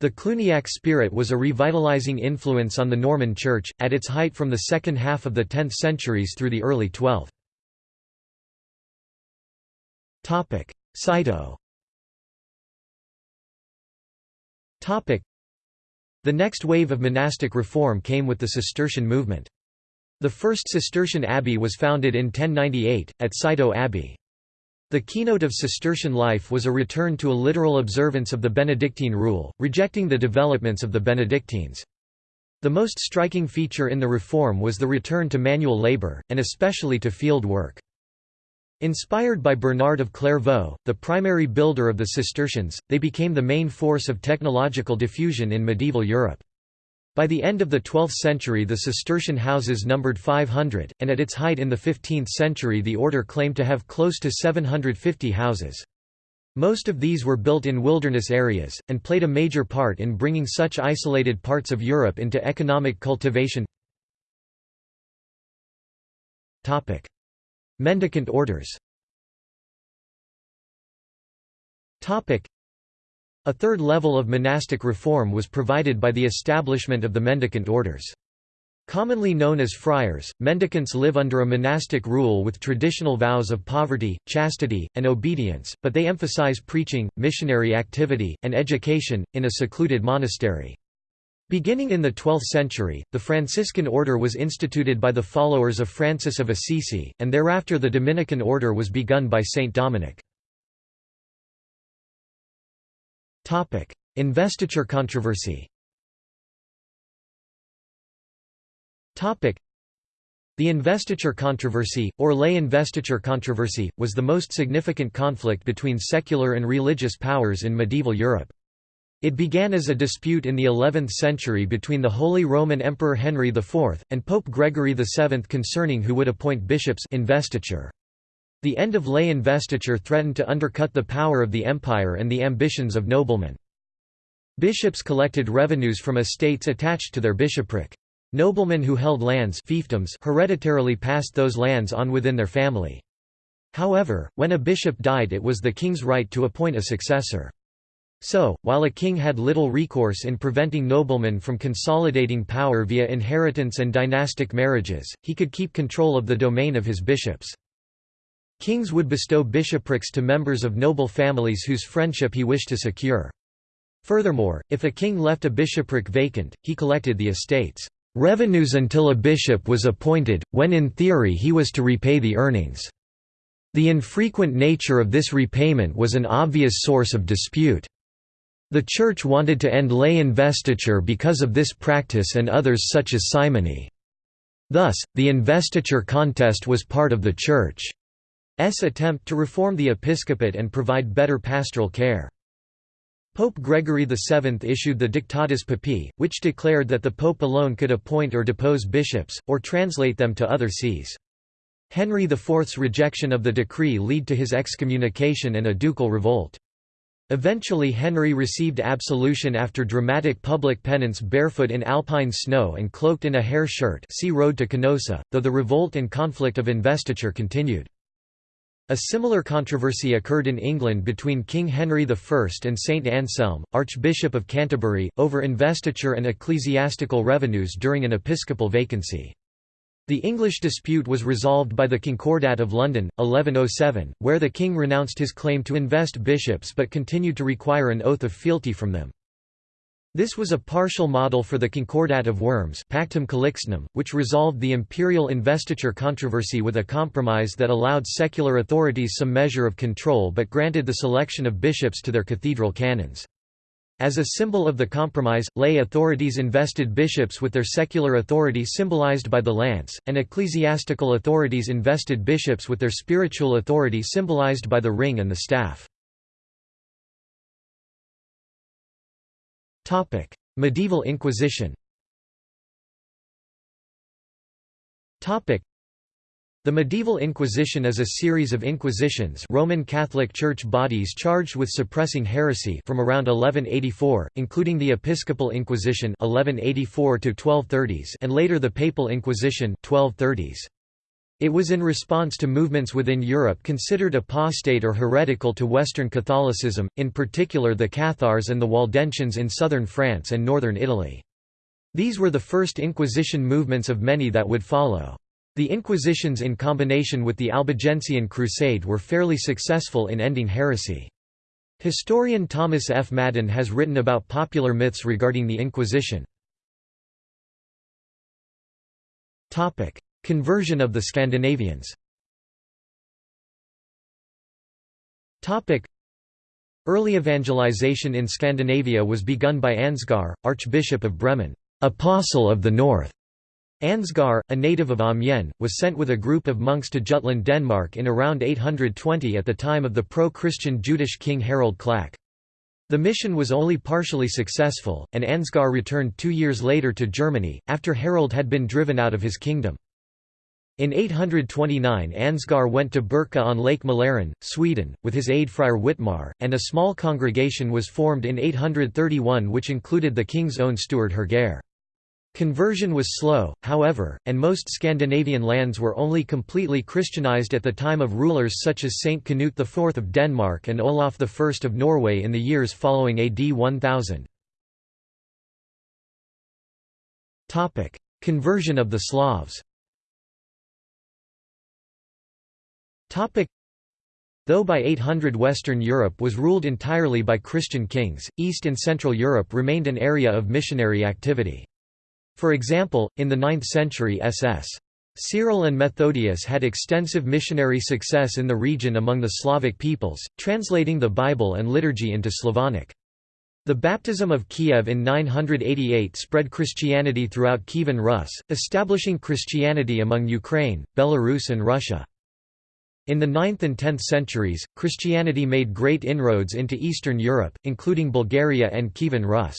The Cluniac spirit was a revitalizing influence on the Norman Church, at its height from the second half of the 10th centuries through the early 12th. Citeaux The next wave of monastic reform came with the Cistercian movement. The first Cistercian abbey was founded in 1098, at Citeaux Abbey. The keynote of Cistercian life was a return to a literal observance of the Benedictine rule, rejecting the developments of the Benedictines. The most striking feature in the reform was the return to manual labor, and especially to field work. Inspired by Bernard of Clairvaux, the primary builder of the Cistercians, they became the main force of technological diffusion in medieval Europe. By the end of the 12th century the Cistercian houses numbered 500, and at its height in the 15th century the order claimed to have close to 750 houses. Most of these were built in wilderness areas, and played a major part in bringing such isolated parts of Europe into economic cultivation. Mendicant orders a third level of monastic reform was provided by the establishment of the mendicant orders. Commonly known as friars, mendicants live under a monastic rule with traditional vows of poverty, chastity, and obedience, but they emphasize preaching, missionary activity, and education, in a secluded monastery. Beginning in the 12th century, the Franciscan order was instituted by the followers of Francis of Assisi, and thereafter the Dominican order was begun by Saint Dominic. Investiture controversy Topic: the investiture controversy, or lay investiture controversy, was the most significant conflict between secular and religious powers in medieval Europe. It began as a dispute in the 11th century between the Holy Roman Emperor Henry IV, and Pope Gregory VII concerning who would appoint bishops investiture. The end of lay investiture threatened to undercut the power of the empire and the ambitions of noblemen. Bishops collected revenues from estates attached to their bishopric. Noblemen who held lands fiefdoms hereditarily passed those lands on within their family. However, when a bishop died it was the king's right to appoint a successor. So, while a king had little recourse in preventing noblemen from consolidating power via inheritance and dynastic marriages, he could keep control of the domain of his bishops. Kings would bestow bishoprics to members of noble families whose friendship he wished to secure. Furthermore, if a king left a bishopric vacant, he collected the estate's revenues until a bishop was appointed, when in theory he was to repay the earnings. The infrequent nature of this repayment was an obvious source of dispute. The Church wanted to end lay investiture because of this practice and others such as simony. Thus, the investiture contest was part of the Church's attempt to reform the episcopate and provide better pastoral care. Pope Gregory VII issued the Dictatus Papae, which declared that the pope alone could appoint or depose bishops, or translate them to other sees. Henry IV's rejection of the decree led to his excommunication and a ducal revolt. Eventually Henry received absolution after dramatic public penance barefoot in alpine snow and cloaked in a hair shirt see Road to Canossa, though the revolt and conflict of investiture continued. A similar controversy occurred in England between King Henry I and Saint Anselm, Archbishop of Canterbury, over investiture and ecclesiastical revenues during an episcopal vacancy. The English dispute was resolved by the Concordat of London, 1107, where the king renounced his claim to invest bishops but continued to require an oath of fealty from them. This was a partial model for the Concordat of Worms Pactum Calixtinum, which resolved the imperial investiture controversy with a compromise that allowed secular authorities some measure of control but granted the selection of bishops to their cathedral canons. As a symbol of the compromise, lay authorities invested bishops with their secular authority symbolized by the lance, and ecclesiastical authorities invested bishops with their spiritual authority symbolized by the ring and the staff. Medieval Inquisition Topic: the medieval Inquisition is a series of inquisitions Roman Catholic Church bodies charged with suppressing heresy from around 1184, including the Episcopal Inquisition 1184 1230s and later the Papal Inquisition 1230s. It was in response to movements within Europe considered apostate or heretical to Western Catholicism, in particular the Cathars and the Waldensians in southern France and northern Italy. These were the first Inquisition movements of many that would follow. The Inquisitions in combination with the Albigensian Crusade were fairly successful in ending heresy. Historian Thomas F. Madden has written about popular myths regarding the Inquisition. Conversion of the Scandinavians Early evangelization in Scandinavia was begun by Ansgar, Archbishop of Bremen, "'Apostle of the North' Ansgar, a native of Amiens, was sent with a group of monks to Jutland Denmark in around 820 at the time of the pro-Christian Jutish king Harald Klak. The mission was only partially successful, and Ansgar returned two years later to Germany, after Harald had been driven out of his kingdom. In 829 Ansgar went to Birka on Lake Mälaren, Sweden, with his aide Friar Witmar, and a small congregation was formed in 831 which included the king's own steward Herger. Conversion was slow, however, and most Scandinavian lands were only completely Christianized at the time of rulers such as Saint Canute IV of Denmark and Olaf I of Norway in the years following AD 1000. Conversion of the Slavs Though by 800 Western Europe was ruled entirely by Christian kings, East and Central Europe remained an area of missionary activity. For example, in the 9th century SS. Cyril and Methodius had extensive missionary success in the region among the Slavic peoples, translating the Bible and liturgy into Slavonic. The baptism of Kiev in 988 spread Christianity throughout Kievan Rus, establishing Christianity among Ukraine, Belarus and Russia. In the 9th and 10th centuries, Christianity made great inroads into Eastern Europe, including Bulgaria and Kievan Rus.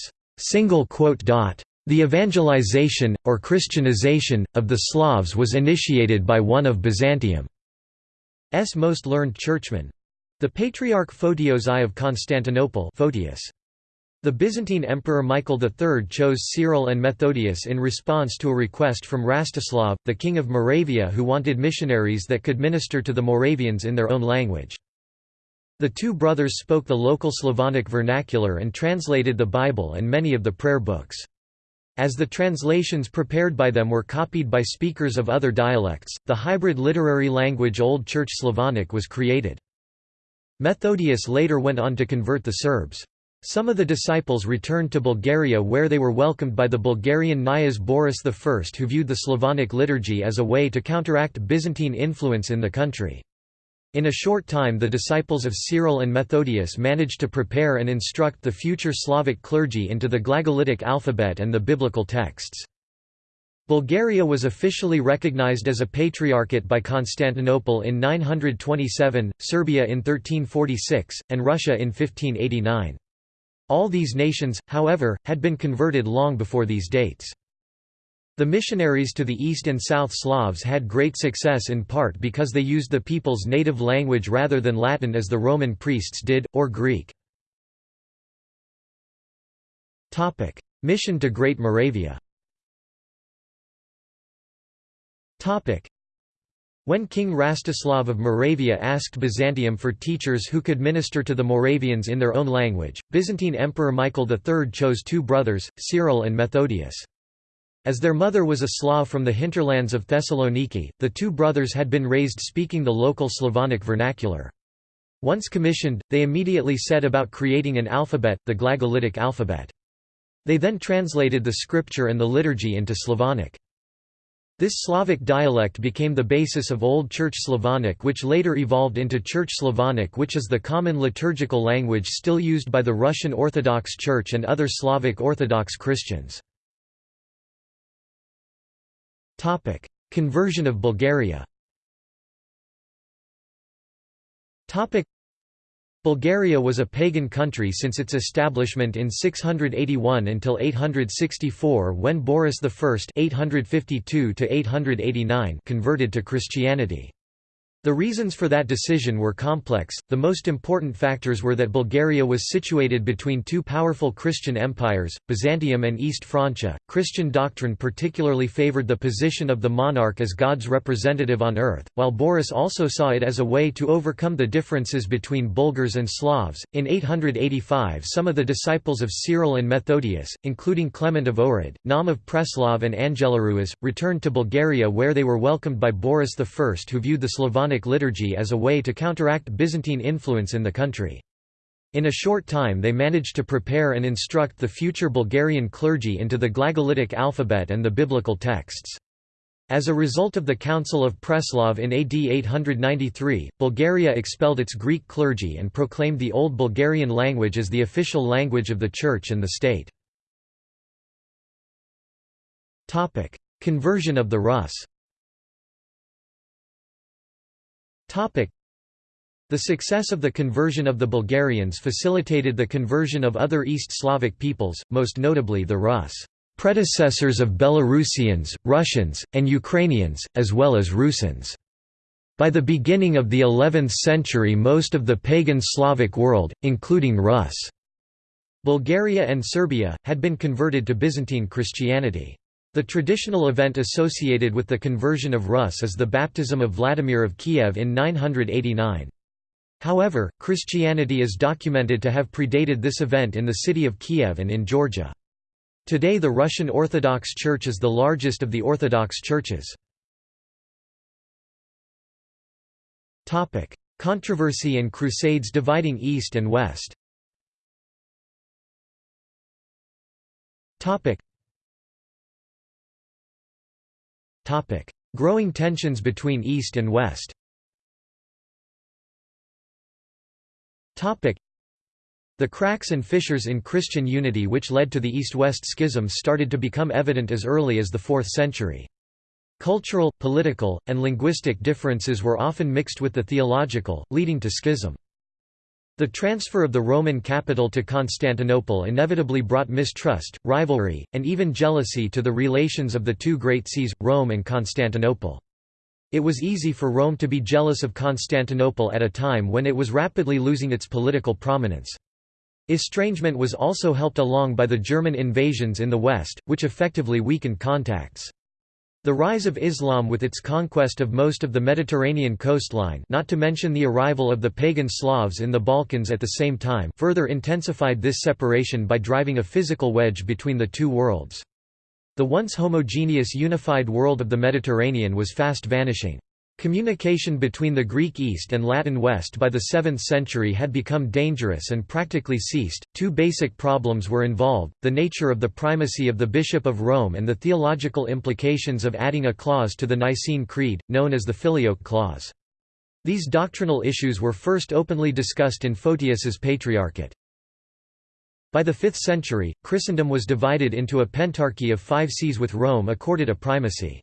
The evangelization, or Christianization, of the Slavs was initiated by one of Byzantium's most learned churchmen—the Patriarch Photios I of Constantinople Photius. The Byzantine Emperor Michael III chose Cyril and Methodius in response to a request from Rastislav, the king of Moravia who wanted missionaries that could minister to the Moravians in their own language. The two brothers spoke the local Slavonic vernacular and translated the Bible and many of the prayer books. As the translations prepared by them were copied by speakers of other dialects, the hybrid literary language Old Church Slavonic was created. Methodius later went on to convert the Serbs. Some of the disciples returned to Bulgaria where they were welcomed by the Bulgarian Knyaz Boris I who viewed the Slavonic liturgy as a way to counteract Byzantine influence in the country. In a short time the disciples of Cyril and Methodius managed to prepare and instruct the future Slavic clergy into the Glagolitic alphabet and the biblical texts. Bulgaria was officially recognized as a patriarchate by Constantinople in 927, Serbia in 1346, and Russia in 1589. All these nations, however, had been converted long before these dates. The missionaries to the East and South Slavs had great success in part because they used the people's native language rather than Latin as the Roman priests did, or Greek. Mission to Great Moravia when King Rastislav of Moravia asked Byzantium for teachers who could minister to the Moravians in their own language, Byzantine Emperor Michael III chose two brothers, Cyril and Methodius. As their mother was a Slav from the hinterlands of Thessaloniki, the two brothers had been raised speaking the local Slavonic vernacular. Once commissioned, they immediately set about creating an alphabet, the Glagolitic alphabet. They then translated the scripture and the liturgy into Slavonic. This Slavic dialect became the basis of Old Church Slavonic which later evolved into Church Slavonic which is the common liturgical language still used by the Russian Orthodox Church and other Slavic Orthodox Christians. Conversion of Bulgaria Bulgaria was a pagan country since its establishment in 681 until 864 when Boris I (852–889) converted to Christianity. The reasons for that decision were complex. The most important factors were that Bulgaria was situated between two powerful Christian empires, Byzantium and East Francia. Christian doctrine particularly favored the position of the monarch as God's representative on earth, while Boris also saw it as a way to overcome the differences between Bulgars and Slavs. In 885, some of the disciples of Cyril and Methodius, including Clement of Ohrid, Naum of Preslav, and Angelarius, returned to Bulgaria where they were welcomed by Boris I, who viewed the Slavonic Liturgy as a way to counteract Byzantine influence in the country. In a short time they managed to prepare and instruct the future Bulgarian clergy into the Glagolitic alphabet and the biblical texts. As a result of the Council of Preslav in AD 893, Bulgaria expelled its Greek clergy and proclaimed the Old Bulgarian language as the official language of the Church and the state. Conversion of the Rus the success of the conversion of the Bulgarians facilitated the conversion of other East Slavic peoples, most notably the Rus, predecessors of Belarusians, Russians, and Ukrainians, as well as Rusins. By the beginning of the 11th century most of the pagan Slavic world, including Rus, Bulgaria and Serbia, had been converted to Byzantine Christianity. The traditional event associated with the conversion of Rus is the baptism of Vladimir of Kiev in 989. However, Christianity is documented to have predated this event in the city of Kiev and in Georgia. Today the Russian Orthodox Church is the largest of the Orthodox churches. Controversy and Crusades dividing East and West Growing tensions between East and West the cracks and fissures in Christian unity which led to the East-West schism started to become evident as early as the 4th century. Cultural, political, and linguistic differences were often mixed with the theological, leading to schism. The transfer of the Roman capital to Constantinople inevitably brought mistrust, rivalry, and even jealousy to the relations of the two great sees, Rome and Constantinople. It was easy for Rome to be jealous of Constantinople at a time when it was rapidly losing its political prominence. Estrangement was also helped along by the German invasions in the west, which effectively weakened contacts. The rise of Islam with its conquest of most of the Mediterranean coastline not to mention the arrival of the pagan Slavs in the Balkans at the same time further intensified this separation by driving a physical wedge between the two worlds. The once homogeneous unified world of the Mediterranean was fast vanishing. Communication between the Greek East and Latin West by the 7th century had become dangerous and practically ceased. Two basic problems were involved the nature of the primacy of the Bishop of Rome and the theological implications of adding a clause to the Nicene Creed, known as the Filioque Clause. These doctrinal issues were first openly discussed in Photius's Patriarchate. By the 5th century, Christendom was divided into a pentarchy of five sees with Rome accorded a primacy.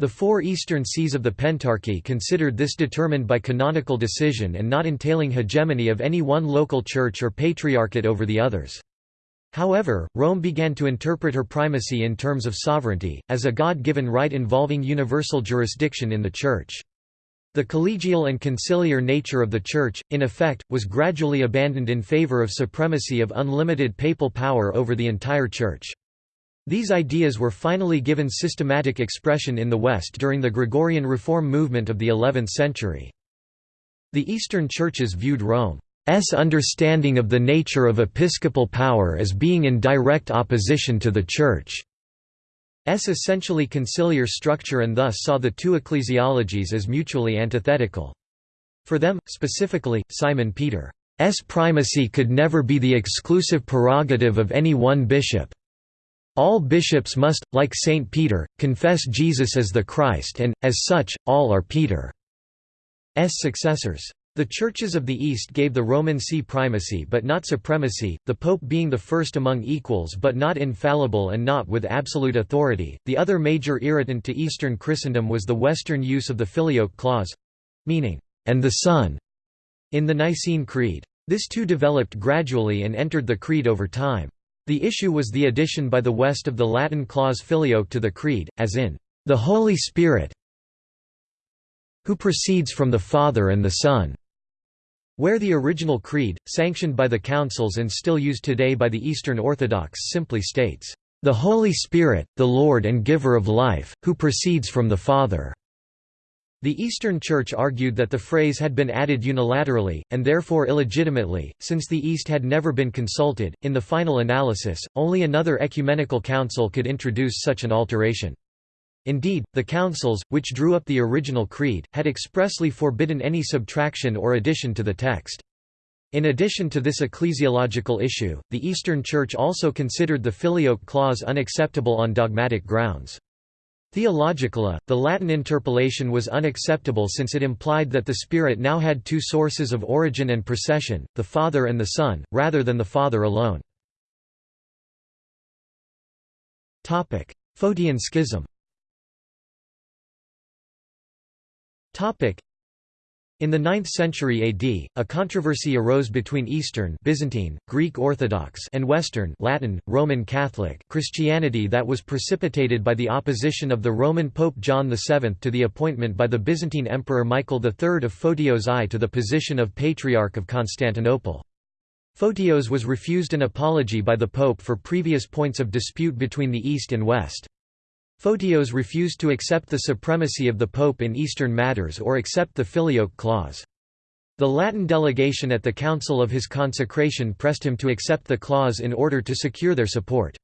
The four eastern sees of the Pentarchy considered this determined by canonical decision and not entailing hegemony of any one local church or patriarchate over the others. However, Rome began to interpret her primacy in terms of sovereignty, as a God-given right involving universal jurisdiction in the Church. The collegial and conciliar nature of the Church, in effect, was gradually abandoned in favor of supremacy of unlimited papal power over the entire Church. These ideas were finally given systematic expression in the West during the Gregorian reform movement of the 11th century. The Eastern churches viewed Rome's understanding of the nature of episcopal power as being in direct opposition to the Church's essentially conciliar structure and thus saw the two ecclesiologies as mutually antithetical. For them, specifically, Simon Peter's primacy could never be the exclusive prerogative of any one bishop. All bishops must, like Saint Peter, confess Jesus as the Christ and, as such, all are Peter's successors. The churches of the East gave the Roman see primacy but not supremacy, the Pope being the first among equals but not infallible and not with absolute authority. The other major irritant to Eastern Christendom was the Western use of the Filioque clause meaning, and the Son, in the Nicene Creed. This too developed gradually and entered the Creed over time. The issue was the addition by the West of the Latin clause filioque to the Creed, as in, "...the Holy Spirit who proceeds from the Father and the Son." Where the original creed, sanctioned by the councils and still used today by the Eastern Orthodox simply states, "...the Holy Spirit, the Lord and Giver of life, who proceeds from the Father." The Eastern Church argued that the phrase had been added unilaterally, and therefore illegitimately, since the East had never been consulted. In the final analysis, only another ecumenical council could introduce such an alteration. Indeed, the councils, which drew up the original creed, had expressly forbidden any subtraction or addition to the text. In addition to this ecclesiological issue, the Eastern Church also considered the Filioque clause unacceptable on dogmatic grounds. Theologically, the Latin interpolation was unacceptable since it implied that the Spirit now had two sources of origin and procession, the Father and the Son, rather than the Father alone. Photian schism in the 9th century AD, a controversy arose between Eastern Byzantine, Greek Orthodox and Western Latin, Roman Catholic Christianity that was precipitated by the opposition of the Roman Pope John VII to the appointment by the Byzantine Emperor Michael III of Photios I to the position of Patriarch of Constantinople. Photios was refused an apology by the Pope for previous points of dispute between the East and West. Photios refused to accept the supremacy of the Pope in Eastern matters or accept the Filioque clause. The Latin delegation at the council of his consecration pressed him to accept the clause in order to secure their support.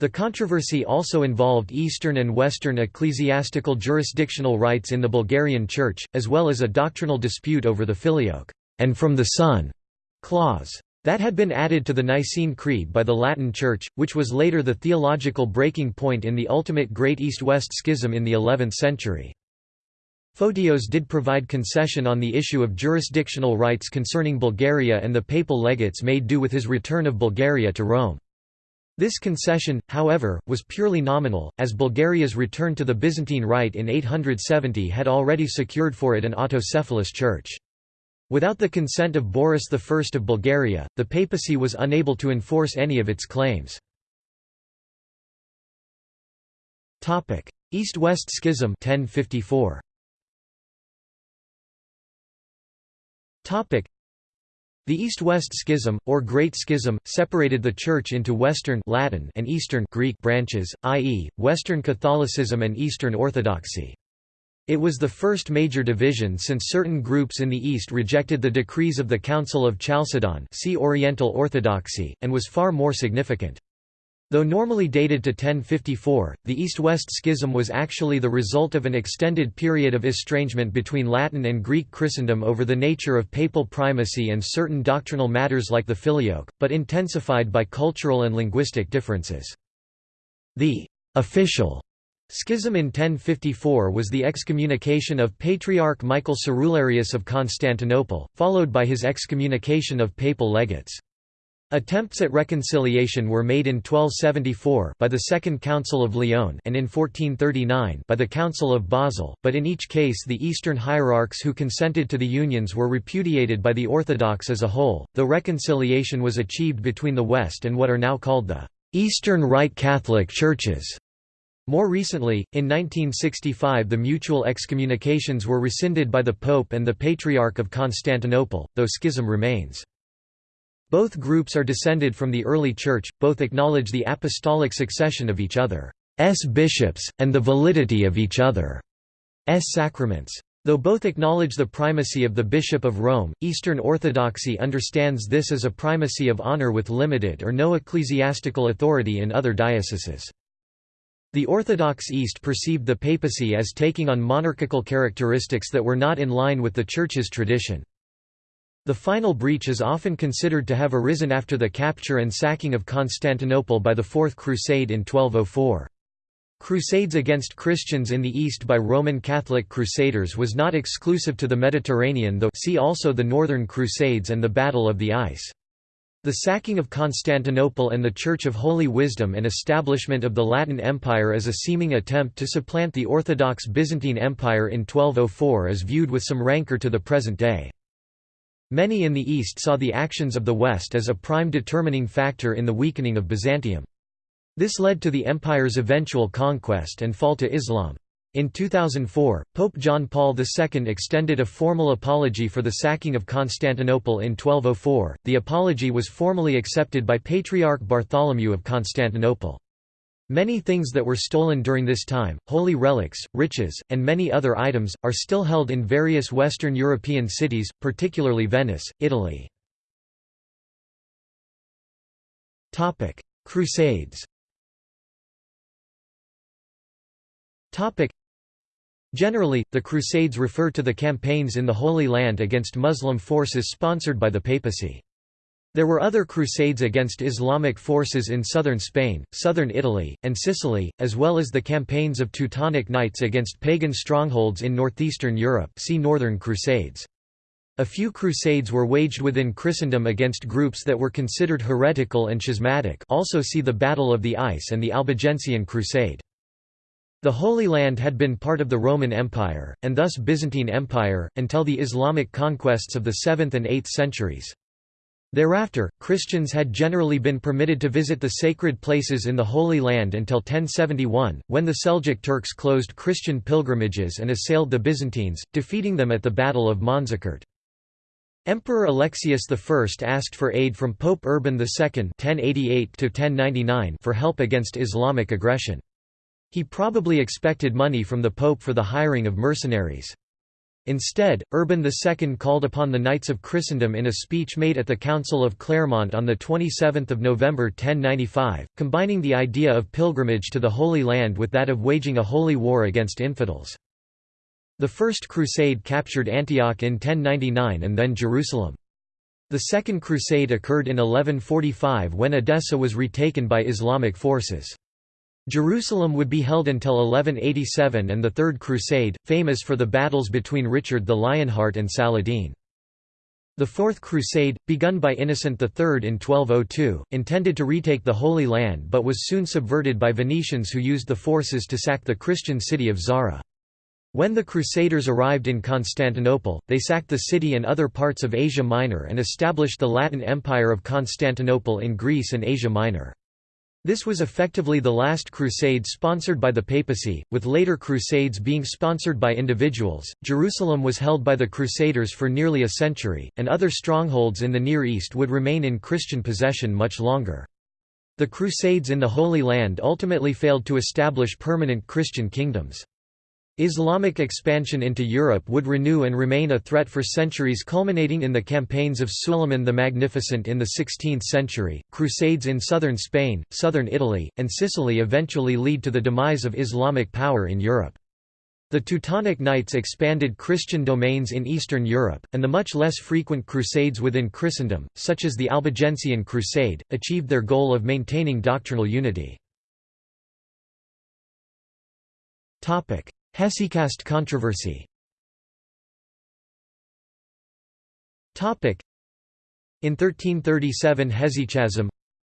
The controversy also involved Eastern and Western ecclesiastical jurisdictional rights in the Bulgarian Church, as well as a doctrinal dispute over the Filioque and from the Son clause. That had been added to the Nicene Creed by the Latin Church, which was later the theological breaking point in the ultimate Great East-West Schism in the 11th century. Photios did provide concession on the issue of jurisdictional rights concerning Bulgaria and the papal legates made do with his return of Bulgaria to Rome. This concession, however, was purely nominal, as Bulgaria's return to the Byzantine Rite in 870 had already secured for it an autocephalous church. Without the consent of Boris I of Bulgaria, the papacy was unable to enforce any of its claims. East-West Schism 1054. The East-West Schism, or Great Schism, separated the Church into Western Latin and Eastern Greek branches, i.e., Western Catholicism and Eastern Orthodoxy. It was the first major division since certain groups in the East rejected the decrees of the Council of Chalcedon see Oriental Orthodoxy, and was far more significant. Though normally dated to 1054, the East-West Schism was actually the result of an extended period of estrangement between Latin and Greek Christendom over the nature of papal primacy and certain doctrinal matters like the filioque, but intensified by cultural and linguistic differences. The official Schism in 1054 was the excommunication of Patriarch Michael Cerularius of Constantinople, followed by his excommunication of papal legates. Attempts at reconciliation were made in 1274 by the Second Council of Lyon and in 1439 by the Council of Basel, but in each case the Eastern hierarchs who consented to the unions were repudiated by the Orthodox as a whole, though reconciliation was achieved between the West and what are now called the Eastern Rite Catholic Churches. More recently, in 1965 the mutual excommunications were rescinded by the Pope and the Patriarch of Constantinople, though schism remains. Both groups are descended from the early Church, both acknowledge the apostolic succession of each other's bishops, and the validity of each other's sacraments. Though both acknowledge the primacy of the Bishop of Rome, Eastern Orthodoxy understands this as a primacy of honor with limited or no ecclesiastical authority in other dioceses. The Orthodox East perceived the papacy as taking on monarchical characteristics that were not in line with the Church's tradition. The final breach is often considered to have arisen after the capture and sacking of Constantinople by the Fourth Crusade in 1204. Crusades against Christians in the East by Roman Catholic Crusaders was not exclusive to the Mediterranean though see also the Northern Crusades and the Battle of the Ice. The sacking of Constantinople and the Church of Holy Wisdom and establishment of the Latin Empire as a seeming attempt to supplant the Orthodox Byzantine Empire in 1204 is viewed with some rancor to the present day. Many in the East saw the actions of the West as a prime determining factor in the weakening of Byzantium. This led to the empire's eventual conquest and fall to Islam. In 2004, Pope John Paul II extended a formal apology for the sacking of Constantinople in 1204. The apology was formally accepted by Patriarch Bartholomew of Constantinople. Many things that were stolen during this time, holy relics, riches, and many other items, are still held in various Western European cities, particularly Venice, Italy. Crusades Generally, the Crusades refer to the campaigns in the Holy Land against Muslim forces sponsored by the papacy. There were other crusades against Islamic forces in southern Spain, southern Italy, and Sicily, as well as the campaigns of Teutonic Knights against pagan strongholds in northeastern Europe see Northern Crusades. A few crusades were waged within Christendom against groups that were considered heretical and schismatic also see the Battle of the Ice and the Albigensian Crusade. The Holy Land had been part of the Roman Empire, and thus Byzantine Empire, until the Islamic conquests of the 7th and 8th centuries. Thereafter, Christians had generally been permitted to visit the sacred places in the Holy Land until 1071, when the Seljuk Turks closed Christian pilgrimages and assailed the Byzantines, defeating them at the Battle of Manzikert. Emperor Alexius I asked for aid from Pope Urban II (1088–1099) for help against Islamic aggression. He probably expected money from the Pope for the hiring of mercenaries. Instead, Urban II called upon the Knights of Christendom in a speech made at the Council of Clermont on 27 November 1095, combining the idea of pilgrimage to the Holy Land with that of waging a holy war against infidels. The First Crusade captured Antioch in 1099 and then Jerusalem. The Second Crusade occurred in 1145 when Edessa was retaken by Islamic forces. Jerusalem would be held until 1187 and the Third Crusade, famous for the battles between Richard the Lionheart and Saladin. The Fourth Crusade, begun by Innocent III in 1202, intended to retake the Holy Land but was soon subverted by Venetians who used the forces to sack the Christian city of Zara. When the Crusaders arrived in Constantinople, they sacked the city and other parts of Asia Minor and established the Latin Empire of Constantinople in Greece and Asia Minor. This was effectively the last crusade sponsored by the papacy, with later crusades being sponsored by individuals. Jerusalem was held by the Crusaders for nearly a century, and other strongholds in the Near East would remain in Christian possession much longer. The Crusades in the Holy Land ultimately failed to establish permanent Christian kingdoms. Islamic expansion into Europe would renew and remain a threat for centuries culminating in the campaigns of Suleiman the Magnificent in the 16th century, crusades in southern Spain, southern Italy, and Sicily eventually lead to the demise of Islamic power in Europe. The Teutonic Knights expanded Christian domains in Eastern Europe, and the much less frequent crusades within Christendom, such as the Albigensian Crusade, achieved their goal of maintaining doctrinal unity. Hesychast controversy In 1337 Hesychasm,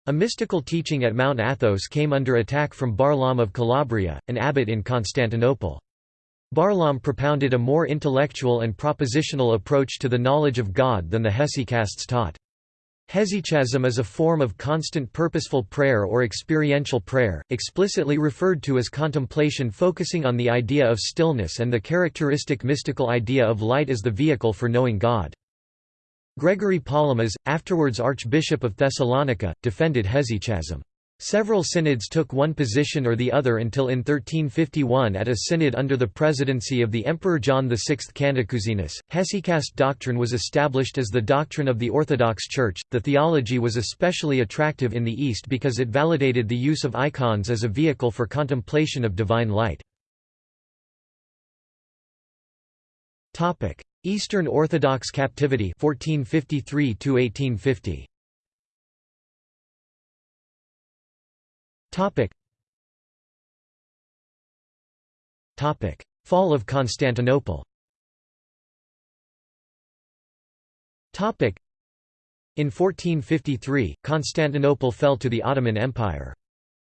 a mystical teaching at Mount Athos came under attack from Barlaam of Calabria, an abbot in Constantinople. Barlaam propounded a more intellectual and propositional approach to the knowledge of God than the hesychasts taught. Hesychasm is a form of constant purposeful prayer or experiential prayer, explicitly referred to as contemplation focusing on the idea of stillness and the characteristic mystical idea of light as the vehicle for knowing God. Gregory Palamas, afterwards Archbishop of Thessalonica, defended hesychasm. Several synods took one position or the other until in 1351 at a synod under the presidency of the Emperor John VI Cantacuzenus, hesychast doctrine was established as the doctrine of the Orthodox Church. The theology was especially attractive in the East because it validated the use of icons as a vehicle for contemplation of divine light. Eastern Orthodox captivity 1453 1850 Topic. Topic. Fall of Constantinople Topic. In 1453, Constantinople fell to the Ottoman Empire.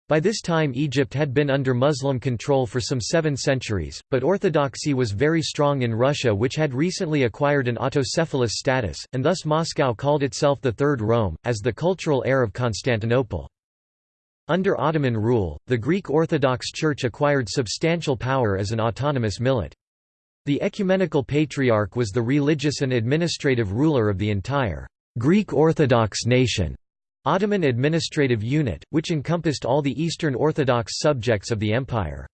By this time Egypt had been under Muslim control for some seven centuries, but orthodoxy was very strong in Russia which had recently acquired an autocephalous status, and thus Moscow called itself the Third Rome, as the cultural heir of Constantinople. Under Ottoman rule, the Greek Orthodox Church acquired substantial power as an autonomous millet. The ecumenical patriarch was the religious and administrative ruler of the entire Greek Orthodox nation. Ottoman administrative unit, which encompassed all the Eastern Orthodox subjects of the empire.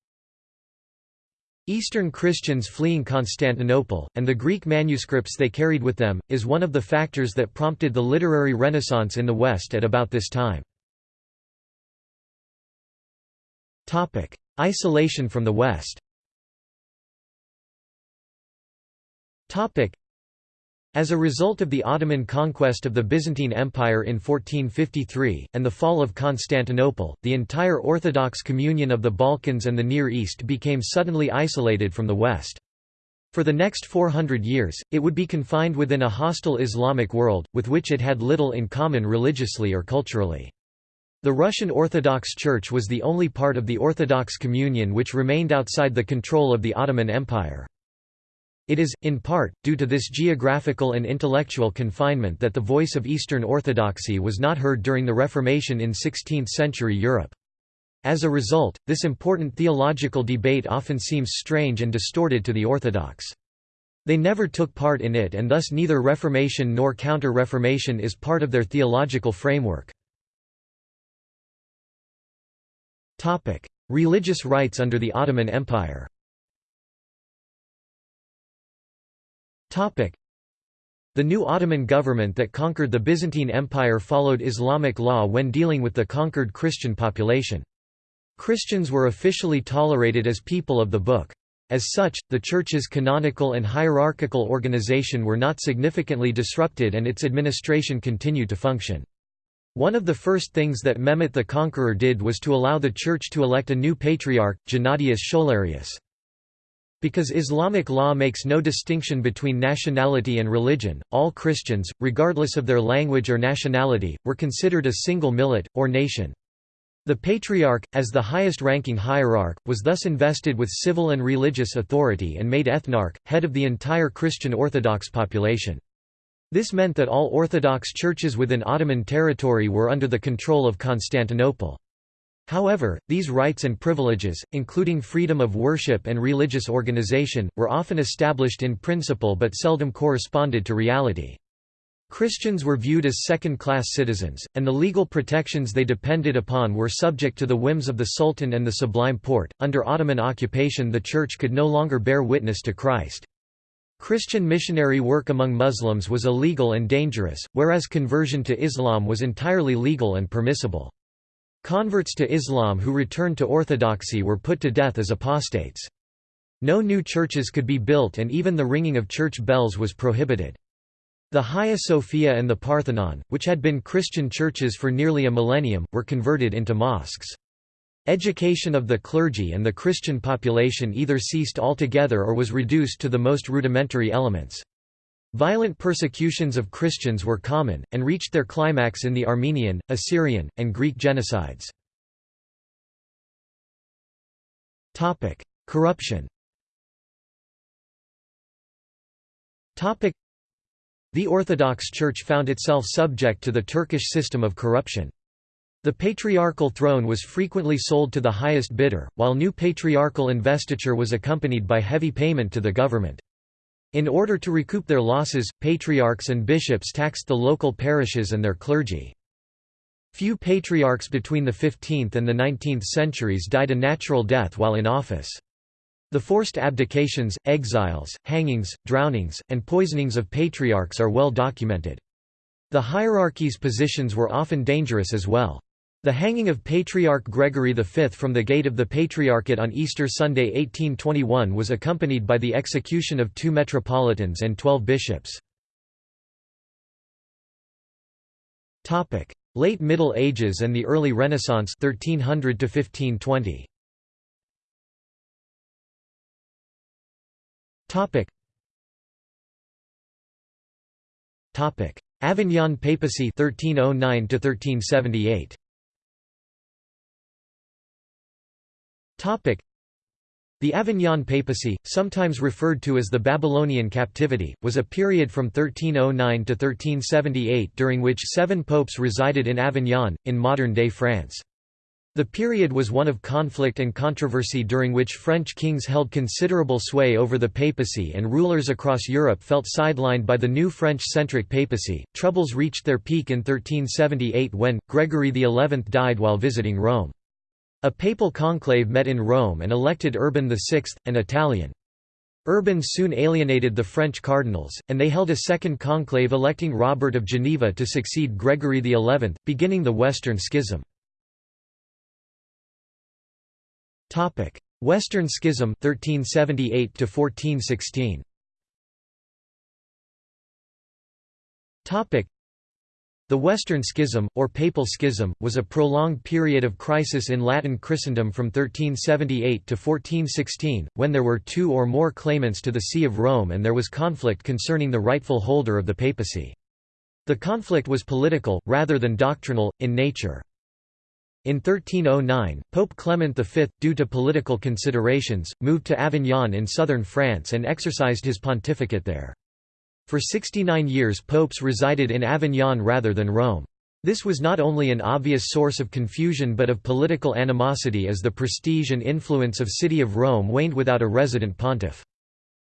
Eastern Christians fleeing Constantinople, and the Greek manuscripts they carried with them, is one of the factors that prompted the literary renaissance in the West at about this time. Isolation from the West. Topic: As a result of the Ottoman conquest of the Byzantine Empire in 1453, and the fall of Constantinople, the entire Orthodox communion of the Balkans and the Near East became suddenly isolated from the West. For the next 400 years, it would be confined within a hostile Islamic world, with which it had little in common religiously or culturally. The Russian Orthodox Church was the only part of the Orthodox Communion which remained outside the control of the Ottoman Empire. It is, in part, due to this geographical and intellectual confinement that the voice of Eastern Orthodoxy was not heard during the Reformation in 16th-century Europe. As a result, this important theological debate often seems strange and distorted to the Orthodox. They never took part in it and thus neither Reformation nor Counter-Reformation is part of their theological framework. Topic: Religious rights under the Ottoman Empire. Topic: The new Ottoman government that conquered the Byzantine Empire followed Islamic law when dealing with the conquered Christian population. Christians were officially tolerated as people of the Book. As such, the Church's canonical and hierarchical organization were not significantly disrupted and its administration continued to function. One of the first things that Mehmet the Conqueror did was to allow the Church to elect a new patriarch, Gennadius Scholarius. Because Islamic law makes no distinction between nationality and religion, all Christians, regardless of their language or nationality, were considered a single millet, or nation. The Patriarch, as the highest-ranking hierarch, was thus invested with civil and religious authority and made ethnarch, head of the entire Christian Orthodox population. This meant that all Orthodox churches within Ottoman territory were under the control of Constantinople. However, these rights and privileges, including freedom of worship and religious organization, were often established in principle but seldom corresponded to reality. Christians were viewed as second-class citizens, and the legal protections they depended upon were subject to the whims of the Sultan and the Sublime Porte. Under Ottoman occupation the Church could no longer bear witness to Christ. Christian missionary work among Muslims was illegal and dangerous, whereas conversion to Islam was entirely legal and permissible. Converts to Islam who returned to orthodoxy were put to death as apostates. No new churches could be built and even the ringing of church bells was prohibited. The Hagia Sophia and the Parthenon, which had been Christian churches for nearly a millennium, were converted into mosques. Education of the clergy and the Christian population either ceased altogether or was reduced to the most rudimentary elements. Violent persecutions of Christians were common, and reached their climax in the Armenian, Assyrian, and Greek genocides. Corruption the Orthodox Church found itself subject to the Turkish system of corruption. The patriarchal throne was frequently sold to the highest bidder, while new patriarchal investiture was accompanied by heavy payment to the government. In order to recoup their losses, patriarchs and bishops taxed the local parishes and their clergy. Few patriarchs between the 15th and the 19th centuries died a natural death while in office. The forced abdications, exiles, hangings, drownings, and poisonings of patriarchs are well documented. The hierarchy's positions were often dangerous as well. The hanging of Patriarch Gregory V from the gate of the Patriarchate on Easter Sunday 1821 was accompanied by the execution of two metropolitans and twelve bishops. Late Middle Ages and the Early Renaissance 1300 1520. Topic. Topic: Avignon Papacy 1309 to 1378. The Avignon Papacy, sometimes referred to as the Babylonian Captivity, was a period from 1309 to 1378 during which seven popes resided in Avignon, in modern-day France. The period was one of conflict and controversy during which French kings held considerable sway over the papacy and rulers across Europe felt sidelined by the new French-centric papacy. Troubles reached their peak in 1378 when, Gregory XI died while visiting Rome. A papal conclave met in Rome and elected Urban VI, an Italian. Urban soon alienated the French cardinals, and they held a second conclave electing Robert of Geneva to succeed Gregory XI, beginning the Western Schism. Western Schism 1378 to 1416. The Western Schism or Papal Schism was a prolonged period of crisis in Latin Christendom from 1378 to 1416 when there were two or more claimants to the See of Rome and there was conflict concerning the rightful holder of the papacy. The conflict was political rather than doctrinal in nature. In 1309, Pope Clement V, due to political considerations, moved to Avignon in southern France and exercised his pontificate there. For 69 years popes resided in Avignon rather than Rome. This was not only an obvious source of confusion but of political animosity as the prestige and influence of City of Rome waned without a resident pontiff.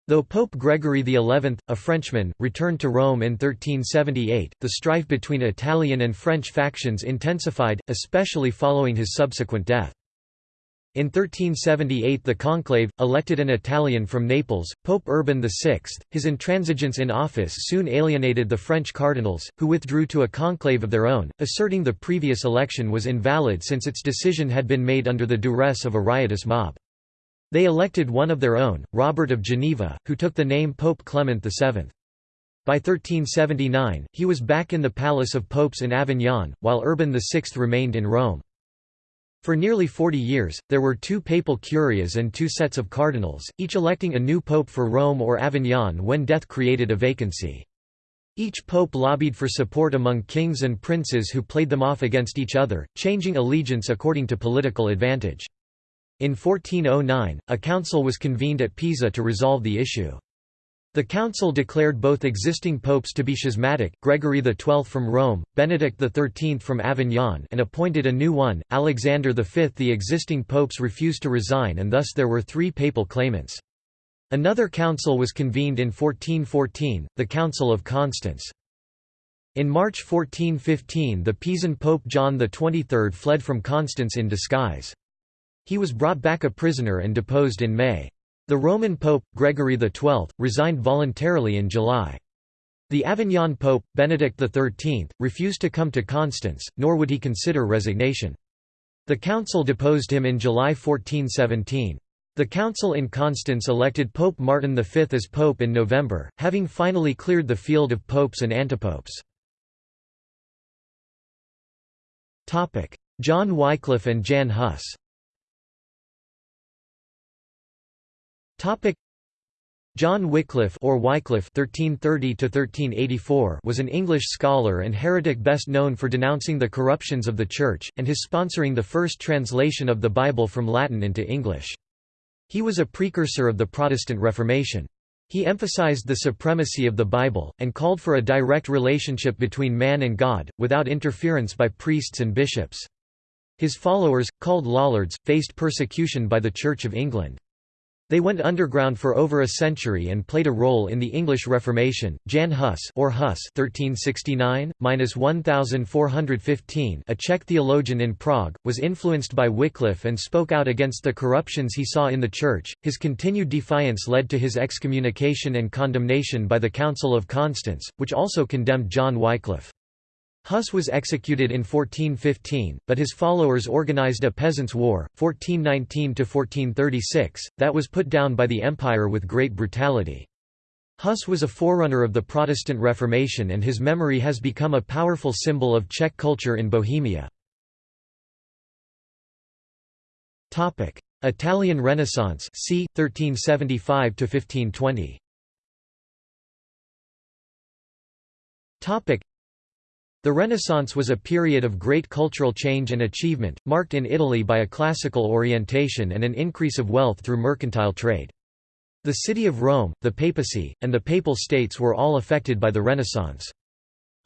Though Pope Gregory XI, a Frenchman, returned to Rome in 1378, the strife between Italian and French factions intensified, especially following his subsequent death. In 1378 the conclave, elected an Italian from Naples, Pope Urban VI. His intransigence in office soon alienated the French cardinals, who withdrew to a conclave of their own, asserting the previous election was invalid since its decision had been made under the duress of a riotous mob. They elected one of their own, Robert of Geneva, who took the name Pope Clement VII. By 1379, he was back in the Palace of Popes in Avignon, while Urban VI remained in Rome. For nearly 40 years, there were two papal curias and two sets of cardinals, each electing a new pope for Rome or Avignon when death created a vacancy. Each pope lobbied for support among kings and princes who played them off against each other, changing allegiance according to political advantage. In 1409, a council was convened at Pisa to resolve the issue. The council declared both existing popes to be schismatic, Gregory XII from Rome, Benedict XIII from Avignon and appointed a new one, Alexander V. The existing popes refused to resign and thus there were three papal claimants. Another council was convened in 1414, the Council of Constance. In March 1415 the Pisan Pope John XXIII fled from Constance in disguise. He was brought back a prisoner and deposed in May. The Roman Pope, Gregory XII, resigned voluntarily in July. The Avignon Pope, Benedict XIII, refused to come to Constance, nor would he consider resignation. The council deposed him in July 1417. The council in Constance elected Pope Martin V as pope in November, having finally cleared the field of popes and antipopes. John Wycliffe and Jan Hus John Wycliffe or Wycliffe (1330–1384) was an English scholar and heretic best known for denouncing the corruptions of the Church and his sponsoring the first translation of the Bible from Latin into English. He was a precursor of the Protestant Reformation. He emphasized the supremacy of the Bible, and called for a direct relationship between man and God, without interference by priests and bishops. His followers, called Lollards, faced persecution by the Church of England. They went underground for over a century and played a role in the English Reformation. Jan Hus or Hus (1369–1415), a Czech theologian in Prague, was influenced by Wycliffe and spoke out against the corruptions he saw in the Church. His continued defiance led to his excommunication and condemnation by the Council of Constance, which also condemned John Wycliffe. Huss was executed in 1415, but his followers organized a peasants' war, 1419–1436, that was put down by the empire with great brutality. Huss was a forerunner of the Protestant Reformation and his memory has become a powerful symbol of Czech culture in Bohemia. Italian Renaissance c. 1375 1520. The Renaissance was a period of great cultural change and achievement, marked in Italy by a classical orientation and an increase of wealth through mercantile trade. The city of Rome, the papacy, and the Papal States were all affected by the Renaissance.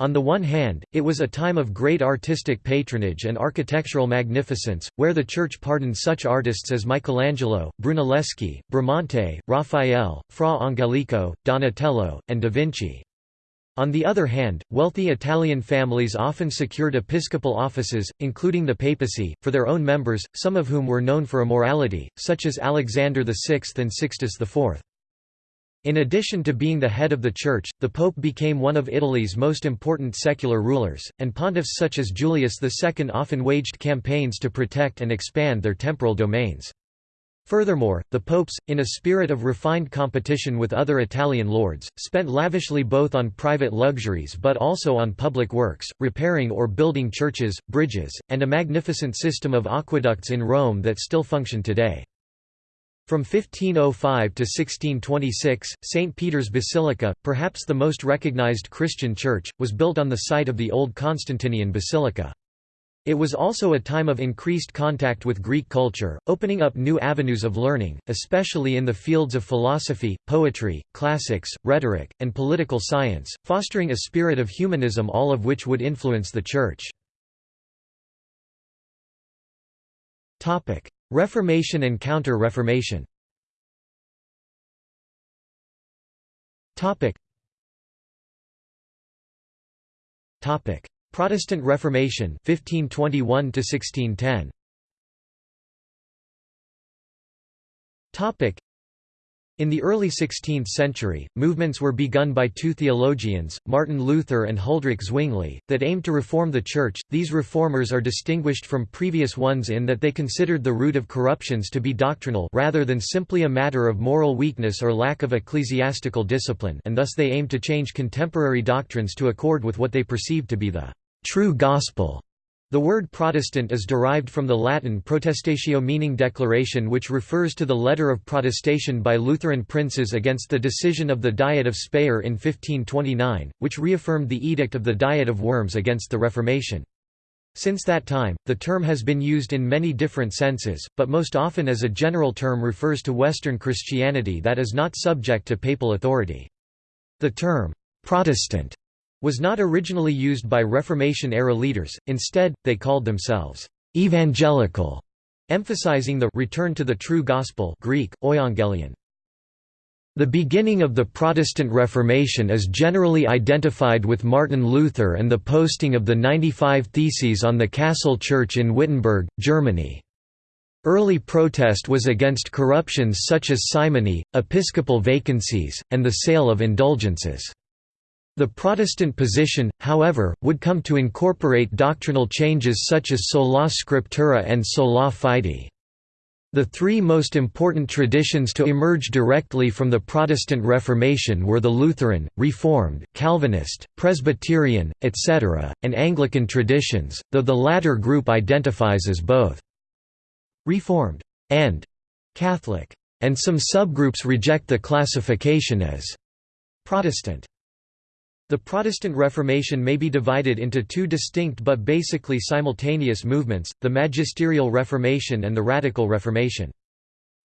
On the one hand, it was a time of great artistic patronage and architectural magnificence, where the Church pardoned such artists as Michelangelo, Brunelleschi, Bramante, Raphael, Fra Angelico, Donatello, and da Vinci. On the other hand, wealthy Italian families often secured episcopal offices, including the papacy, for their own members, some of whom were known for immorality, such as Alexander VI and Sixtus IV. In addition to being the head of the Church, the Pope became one of Italy's most important secular rulers, and pontiffs such as Julius II often waged campaigns to protect and expand their temporal domains. Furthermore, the popes, in a spirit of refined competition with other Italian lords, spent lavishly both on private luxuries but also on public works, repairing or building churches, bridges, and a magnificent system of aqueducts in Rome that still function today. From 1505 to 1626, St. Peter's Basilica, perhaps the most recognized Christian church, was built on the site of the old Constantinian basilica. It was also a time of increased contact with Greek culture, opening up new avenues of learning, especially in the fields of philosophy, poetry, classics, rhetoric, and political science, fostering a spirit of humanism all of which would influence the Church. Reformation and Counter-Reformation Protestant Reformation 1521 to 1610 Topic in the early 16th century, movements were begun by two theologians, Martin Luther and Huldrych Zwingli, that aimed to reform the Church. These reformers are distinguished from previous ones in that they considered the root of corruptions to be doctrinal rather than simply a matter of moral weakness or lack of ecclesiastical discipline and thus they aimed to change contemporary doctrines to accord with what they perceived to be the true gospel. The word Protestant is derived from the Latin protestatio meaning declaration which refers to the letter of protestation by Lutheran princes against the decision of the Diet of Speyer in 1529, which reaffirmed the Edict of the Diet of Worms against the Reformation. Since that time, the term has been used in many different senses, but most often as a general term refers to Western Christianity that is not subject to papal authority. The term, Protestant was not originally used by Reformation-era leaders, instead, they called themselves «evangelical», emphasizing the «return to the true gospel» Greek, euangelion. The beginning of the Protestant Reformation is generally identified with Martin Luther and the posting of the 95 Theses on the Castle Church in Wittenberg, Germany. Early protest was against corruptions such as simony, episcopal vacancies, and the sale of indulgences. The Protestant position, however, would come to incorporate doctrinal changes such as sola scriptura and sola fide. The three most important traditions to emerge directly from the Protestant Reformation were the Lutheran, Reformed, Calvinist, Presbyterian, etc., and Anglican traditions, though the latter group identifies as both «Reformed» and «Catholic», and some subgroups reject the classification as «Protestant». The Protestant Reformation may be divided into two distinct but basically simultaneous movements, the Magisterial Reformation and the Radical Reformation.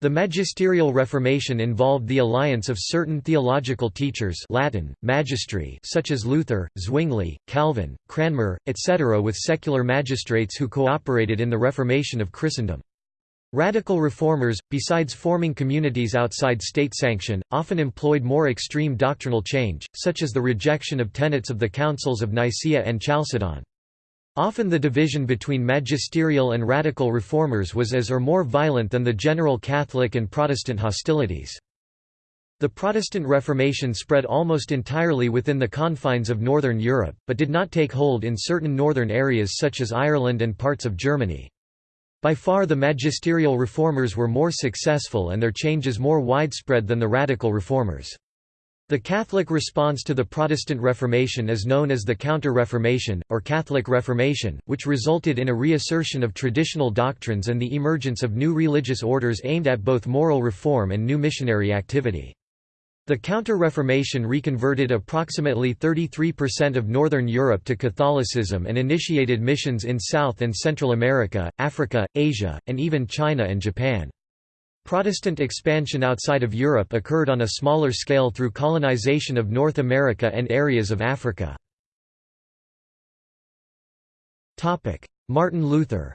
The Magisterial Reformation involved the alliance of certain theological teachers Latin, magistri such as Luther, Zwingli, Calvin, Cranmer, etc. with secular magistrates who cooperated in the Reformation of Christendom. Radical reformers, besides forming communities outside state sanction, often employed more extreme doctrinal change, such as the rejection of tenets of the councils of Nicaea and Chalcedon. Often the division between magisterial and radical reformers was as or more violent than the general Catholic and Protestant hostilities. The Protestant Reformation spread almost entirely within the confines of Northern Europe, but did not take hold in certain northern areas such as Ireland and parts of Germany. By far the magisterial reformers were more successful and their changes more widespread than the radical reformers. The Catholic response to the Protestant Reformation is known as the Counter-Reformation, or Catholic Reformation, which resulted in a reassertion of traditional doctrines and the emergence of new religious orders aimed at both moral reform and new missionary activity. The Counter-Reformation reconverted approximately 33% of Northern Europe to Catholicism and initiated missions in South and Central America, Africa, Asia, and even China and Japan. Protestant expansion outside of Europe occurred on a smaller scale through colonization of North America and areas of Africa. Martin Luther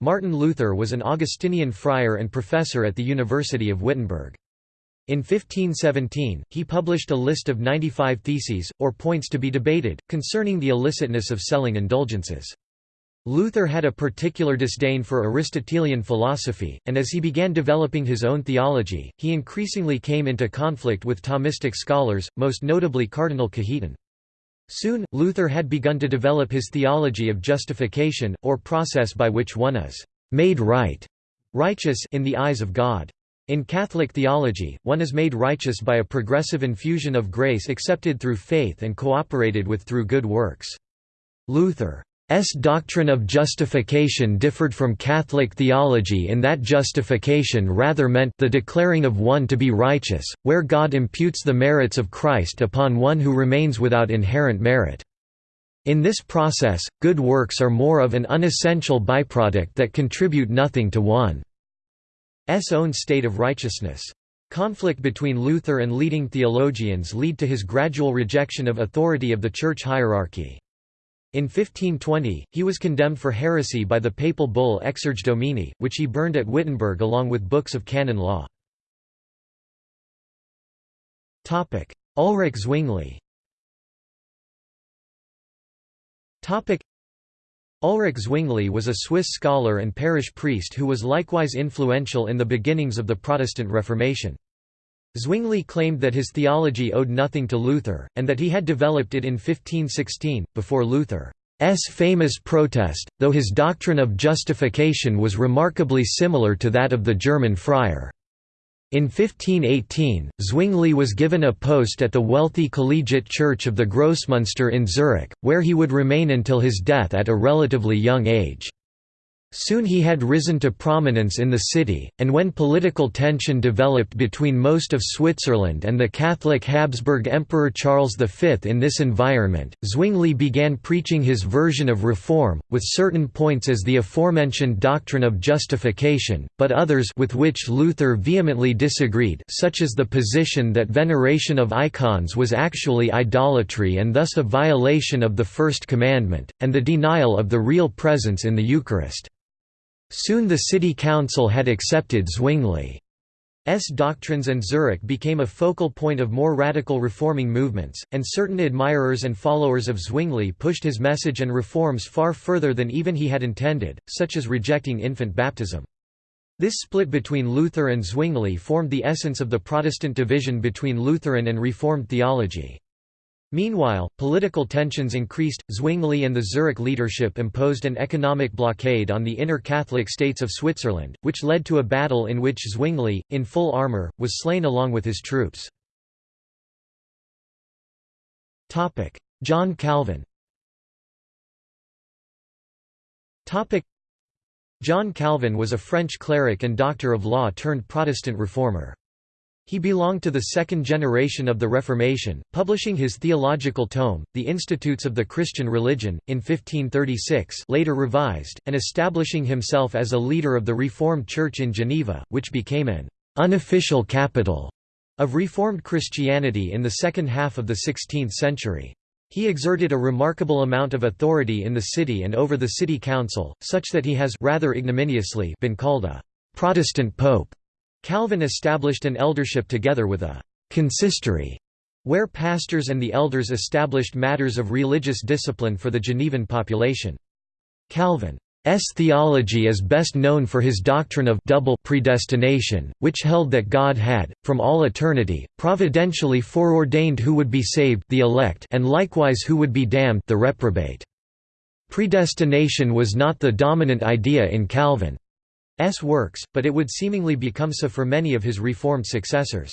Martin Luther was an Augustinian friar and professor at the University of Wittenberg. In 1517, he published a list of 95 theses, or points to be debated, concerning the illicitness of selling indulgences. Luther had a particular disdain for Aristotelian philosophy, and as he began developing his own theology, he increasingly came into conflict with Thomistic scholars, most notably Cardinal Cajetan. Soon, Luther had begun to develop his theology of justification, or process by which one is «made right» righteous in the eyes of God. In Catholic theology, one is made righteous by a progressive infusion of grace accepted through faith and cooperated with through good works. Luther S doctrine of justification differed from Catholic theology in that justification rather meant the declaring of one to be righteous, where God imputes the merits of Christ upon one who remains without inherent merit. In this process, good works are more of an unessential byproduct that contribute nothing to one's own state of righteousness. Conflict between Luther and leading theologians lead to his gradual rejection of authority of the church hierarchy. In 1520, he was condemned for heresy by the papal bull Exsurge Domine, which he burned at Wittenberg along with books of canon law. Ulrich Zwingli Ulrich Zwingli was a Swiss scholar and parish priest who was likewise influential in the beginnings of the Protestant Reformation. Zwingli claimed that his theology owed nothing to Luther, and that he had developed it in 1516, before Luther's famous protest, though his doctrine of justification was remarkably similar to that of the German friar. In 1518, Zwingli was given a post at the wealthy collegiate church of the Grossmünster in Zurich, where he would remain until his death at a relatively young age. Soon he had risen to prominence in the city, and when political tension developed between most of Switzerland and the Catholic Habsburg Emperor Charles V in this environment, Zwingli began preaching his version of reform, with certain points as the aforementioned doctrine of justification, but others with which Luther vehemently disagreed such as the position that veneration of icons was actually idolatry and thus a violation of the First Commandment, and the denial of the real presence in the Eucharist. Soon the city council had accepted Zwingli's doctrines and Zurich became a focal point of more radical reforming movements, and certain admirers and followers of Zwingli pushed his message and reforms far further than even he had intended, such as rejecting infant baptism. This split between Luther and Zwingli formed the essence of the Protestant division between Lutheran and Reformed theology. Meanwhile, political tensions increased. Zwingli and the Zurich leadership imposed an economic blockade on the inner Catholic states of Switzerland, which led to a battle in which Zwingli, in full armour, was slain along with his troops. John Calvin John Calvin was a French cleric and doctor of law turned Protestant reformer. He belonged to the second generation of the Reformation, publishing his theological tome, The Institutes of the Christian Religion, in 1536 later revised, and establishing himself as a leader of the Reformed Church in Geneva, which became an unofficial capital of Reformed Christianity in the second half of the 16th century. He exerted a remarkable amount of authority in the city and over the city council, such that he has rather ignominiously been called a «Protestant Pope». Calvin established an eldership together with a «consistory», where pastors and the elders established matters of religious discipline for the Genevan population. Calvin's theology is best known for his doctrine of double predestination, which held that God had, from all eternity, providentially foreordained who would be saved the elect and likewise who would be damned the reprobate. Predestination was not the dominant idea in Calvin. S works, but it would seemingly become so for many of his Reformed successors.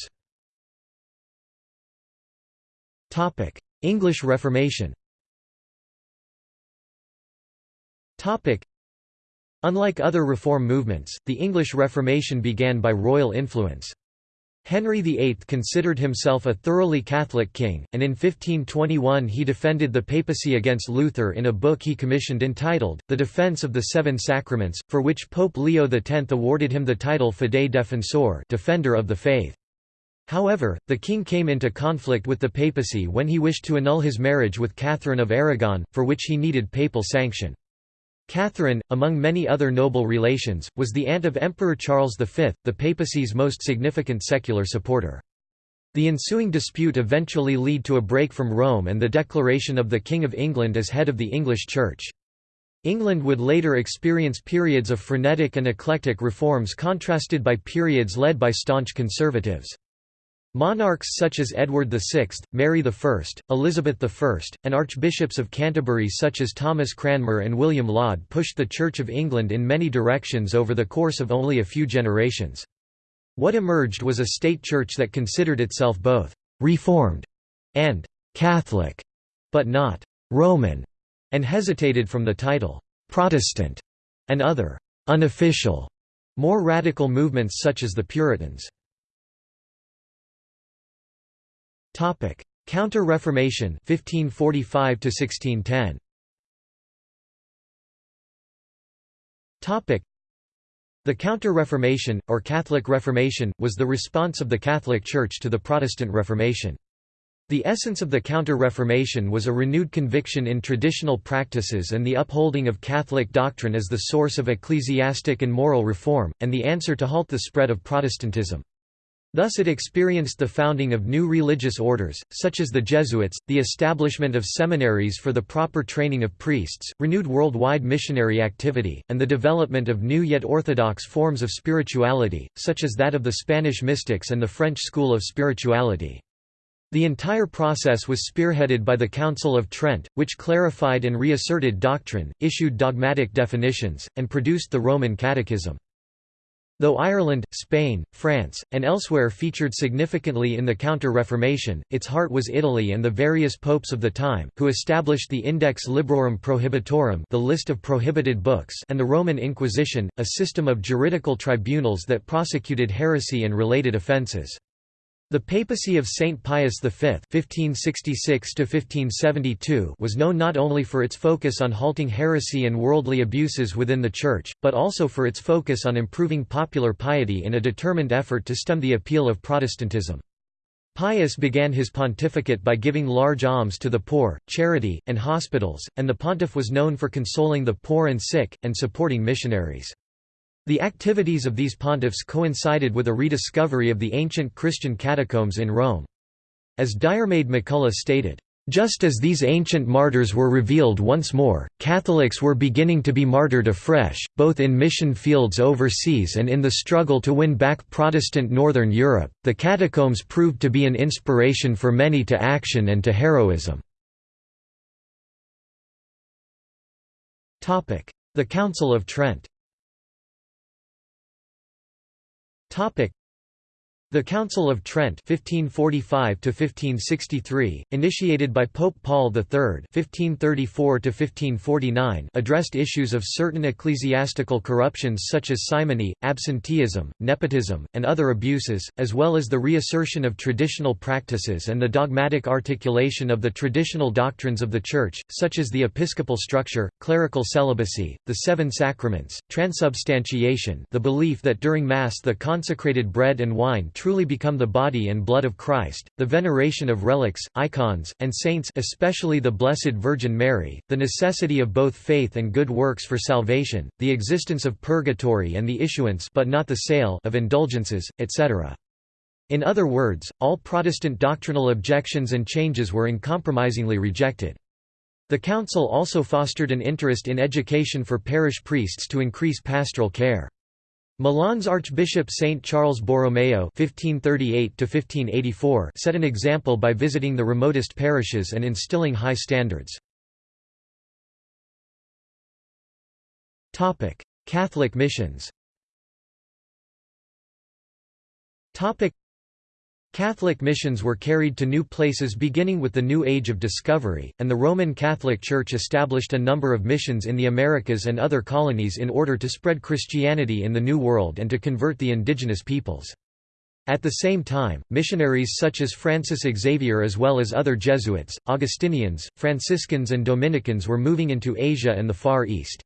English Reformation Unlike other reform movements, the English Reformation began by royal influence. Henry VIII considered himself a thoroughly Catholic king, and in 1521 he defended the papacy against Luther in a book he commissioned entitled, The Defense of the Seven Sacraments, for which Pope Leo X awarded him the title Fidei Defensor Defender of the Faith. However, the king came into conflict with the papacy when he wished to annul his marriage with Catherine of Aragon, for which he needed papal sanction. Catherine, among many other noble relations, was the aunt of Emperor Charles V, the papacy's most significant secular supporter. The ensuing dispute eventually led to a break from Rome and the declaration of the King of England as head of the English Church. England would later experience periods of frenetic and eclectic reforms contrasted by periods led by staunch conservatives. Monarchs such as Edward VI, Mary I, Elizabeth I, and archbishops of Canterbury such as Thomas Cranmer and William Laud pushed the Church of England in many directions over the course of only a few generations. What emerged was a state church that considered itself both «reformed» and «Catholic», but not «Roman», and hesitated from the title «Protestant» and other «unofficial» more radical movements such as the Puritans. Topic: Counter-Reformation 1545 to 1610. Topic: The Counter-Reformation or Catholic Reformation was the response of the Catholic Church to the Protestant Reformation. The essence of the Counter-Reformation was a renewed conviction in traditional practices and the upholding of Catholic doctrine as the source of ecclesiastic and moral reform, and the answer to halt the spread of Protestantism. Thus it experienced the founding of new religious orders, such as the Jesuits, the establishment of seminaries for the proper training of priests, renewed worldwide missionary activity, and the development of new yet orthodox forms of spirituality, such as that of the Spanish mystics and the French school of spirituality. The entire process was spearheaded by the Council of Trent, which clarified and reasserted doctrine, issued dogmatic definitions, and produced the Roman Catechism. Though Ireland, Spain, France, and elsewhere featured significantly in the Counter-Reformation, its heart was Italy and the various popes of the time, who established the Index Librorum Prohibitorum the list of prohibited books and the Roman Inquisition, a system of juridical tribunals that prosecuted heresy and related offences. The papacy of Saint Pius V (1566–1572) was known not only for its focus on halting heresy and worldly abuses within the Church, but also for its focus on improving popular piety in a determined effort to stem the appeal of Protestantism. Pius began his pontificate by giving large alms to the poor, charity, and hospitals, and the pontiff was known for consoling the poor and sick, and supporting missionaries. The activities of these pontiffs coincided with a rediscovery of the ancient Christian catacombs in Rome. As Diarmaid MacCulloch stated, just as these ancient martyrs were revealed once more, Catholics were beginning to be martyred afresh, both in mission fields overseas and in the struggle to win back Protestant Northern Europe. The catacombs proved to be an inspiration for many to action and to heroism. The Council of Trent Topic the Council of Trent 1545 initiated by Pope Paul III 1534 addressed issues of certain ecclesiastical corruptions such as simony, absenteeism, nepotism, and other abuses, as well as the reassertion of traditional practices and the dogmatic articulation of the traditional doctrines of the Church, such as the episcopal structure, clerical celibacy, the seven sacraments, transubstantiation the belief that during Mass the consecrated bread and wine truly become the body and blood of Christ, the veneration of relics, icons, and saints especially the Blessed Virgin Mary, the necessity of both faith and good works for salvation, the existence of purgatory and the issuance but not the sale of indulgences, etc. In other words, all Protestant doctrinal objections and changes were uncompromisingly rejected. The Council also fostered an interest in education for parish priests to increase pastoral care. Milan's Archbishop Saint Charles Borromeo (1538–1584) set an example by visiting the remotest parishes and instilling high standards. Catholic missions. Catholic missions were carried to new places beginning with the New Age of Discovery, and the Roman Catholic Church established a number of missions in the Americas and other colonies in order to spread Christianity in the New World and to convert the indigenous peoples. At the same time, missionaries such as Francis Xavier as well as other Jesuits, Augustinians, Franciscans and Dominicans were moving into Asia and the Far East.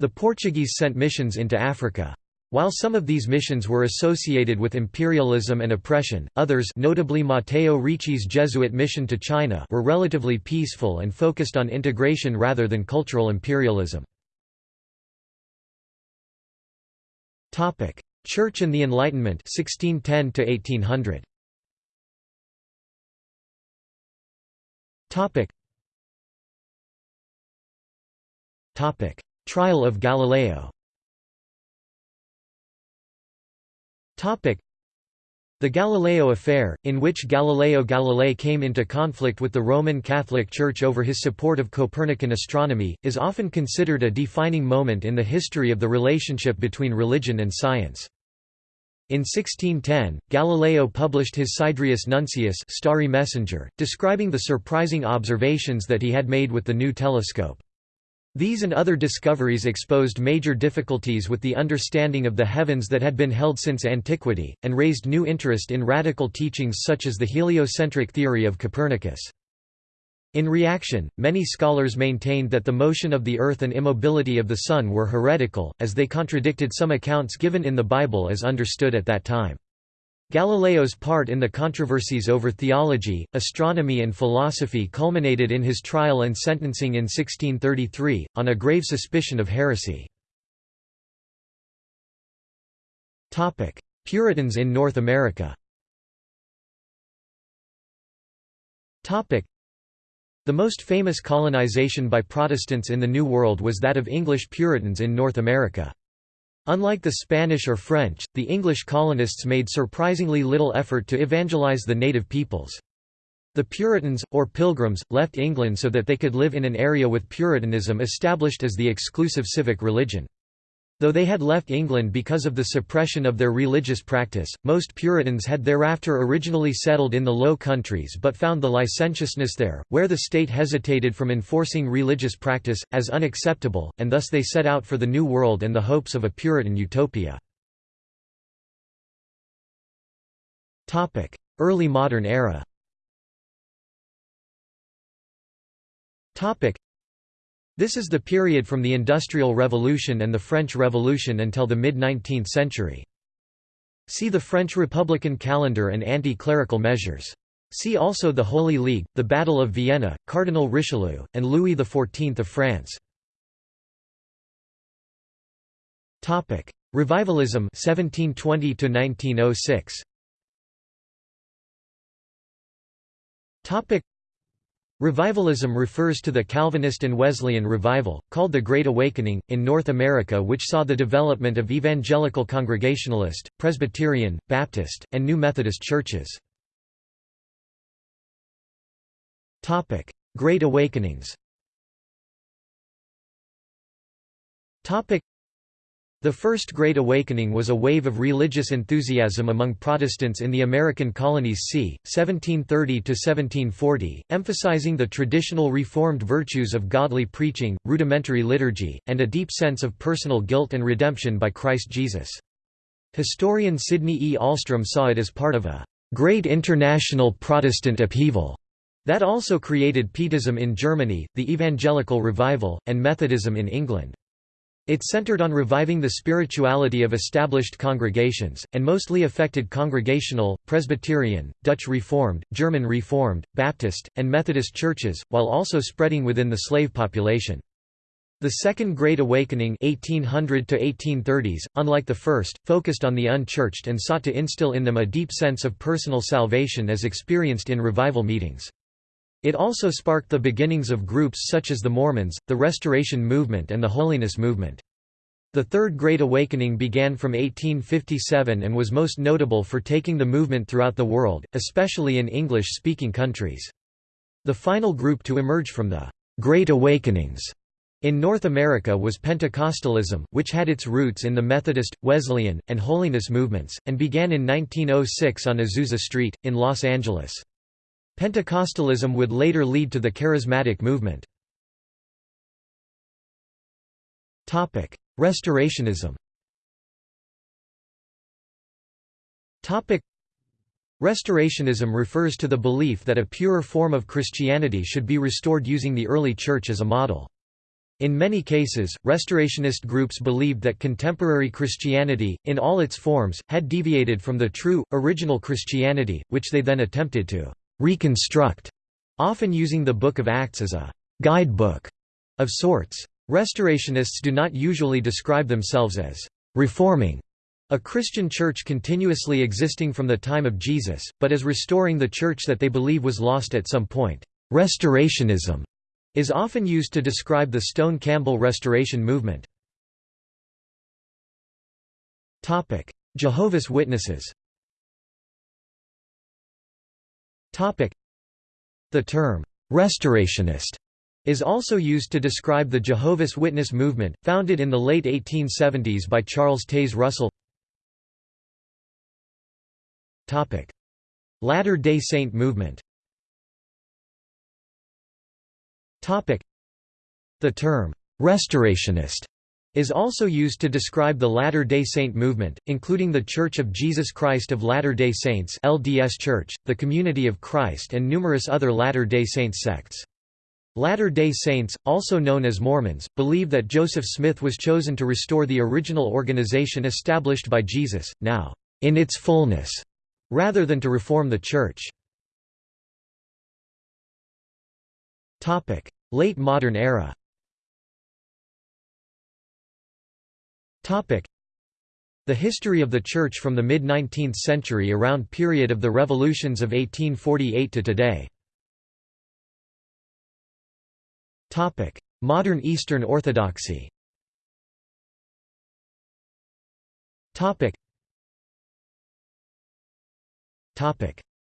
The Portuguese sent missions into Africa. While some of these missions were associated with imperialism and oppression, others notably Matteo Ricci's Jesuit mission to China were relatively peaceful and focused on integration rather than cultural imperialism. Church and the Enlightenment 1610 to 1800. Trial of Galileo The Galileo affair, in which Galileo Galilei came into conflict with the Roman Catholic Church over his support of Copernican astronomy, is often considered a defining moment in the history of the relationship between religion and science. In 1610, Galileo published his Sidereus Nuncius Starry Messenger, describing the surprising observations that he had made with the new telescope. These and other discoveries exposed major difficulties with the understanding of the heavens that had been held since antiquity, and raised new interest in radical teachings such as the heliocentric theory of Copernicus. In reaction, many scholars maintained that the motion of the Earth and immobility of the Sun were heretical, as they contradicted some accounts given in the Bible as understood at that time. Galileo's part in the controversies over theology, astronomy and philosophy culminated in his trial and sentencing in 1633, on a grave suspicion of heresy. Puritans in North America the most famous colonization by Protestants in the New World was that of English Puritans in North America. Unlike the Spanish or French, the English colonists made surprisingly little effort to evangelize the native peoples. The Puritans, or Pilgrims, left England so that they could live in an area with Puritanism established as the exclusive civic religion. Though they had left England because of the suppression of their religious practice, most Puritans had thereafter originally settled in the Low Countries but found the licentiousness there, where the state hesitated from enforcing religious practice, as unacceptable, and thus they set out for the New World and the hopes of a Puritan utopia. Early modern era this is the period from the Industrial Revolution and the French Revolution until the mid-19th century. See the French Republican calendar and anti-clerical measures. See also the Holy League, the Battle of Vienna, Cardinal Richelieu, and Louis XIV of France. Topic: Revivalism 1720 to 1906 Topic Revivalism refers to the Calvinist and Wesleyan revival, called the Great Awakening, in North America which saw the development of evangelical Congregationalist, Presbyterian, Baptist, and New Methodist churches. Great Awakenings the First Great Awakening was a wave of religious enthusiasm among Protestants in the American colonies c. 1730–1740, emphasizing the traditional Reformed virtues of godly preaching, rudimentary liturgy, and a deep sense of personal guilt and redemption by Christ Jesus. Historian Sidney E. Alstrom saw it as part of a «great international Protestant upheaval» that also created Pietism in Germany, the Evangelical Revival, and Methodism in England. It centered on reviving the spirituality of established congregations, and mostly affected Congregational, Presbyterian, Dutch Reformed, German Reformed, Baptist, and Methodist churches, while also spreading within the slave population. The Second Great Awakening 1800 1830s, unlike the first, focused on the unchurched and sought to instill in them a deep sense of personal salvation as experienced in revival meetings. It also sparked the beginnings of groups such as the Mormons, the Restoration Movement and the Holiness Movement. The Third Great Awakening began from 1857 and was most notable for taking the movement throughout the world, especially in English-speaking countries. The final group to emerge from the Great Awakenings in North America was Pentecostalism, which had its roots in the Methodist, Wesleyan, and Holiness movements, and began in 1906 on Azusa Street, in Los Angeles. Pentecostalism would later lead to the Charismatic movement. Restorationism Restorationism refers to the belief that a purer form of Christianity should be restored using the early Church as a model. In many cases, restorationist groups believed that contemporary Christianity, in all its forms, had deviated from the true, original Christianity, which they then attempted to reconstruct, often using the Book of Acts as a guidebook of sorts. Restorationists do not usually describe themselves as reforming a Christian church continuously existing from the time of Jesus, but as restoring the church that they believe was lost at some point. Restorationism is often used to describe the Stone Campbell Restoration movement. Jehovah's Witnesses The term, "'restorationist' is also used to describe the Jehovah's Witness movement, founded in the late 1870s by Charles Taze Russell. Latter-day Saint movement. The term, "'restorationist' is also used to describe the Latter-day Saint movement, including the Church of Jesus Christ of Latter-day Saints LDS Church, the Community of Christ and numerous other Latter-day Saints sects. Latter-day Saints, also known as Mormons, believe that Joseph Smith was chosen to restore the original organization established by Jesus, now, in its fullness, rather than to reform the Church. Late modern era The history of the Church from the mid-19th century around period of the revolutions of 1848 to today. Modern Eastern Orthodoxy.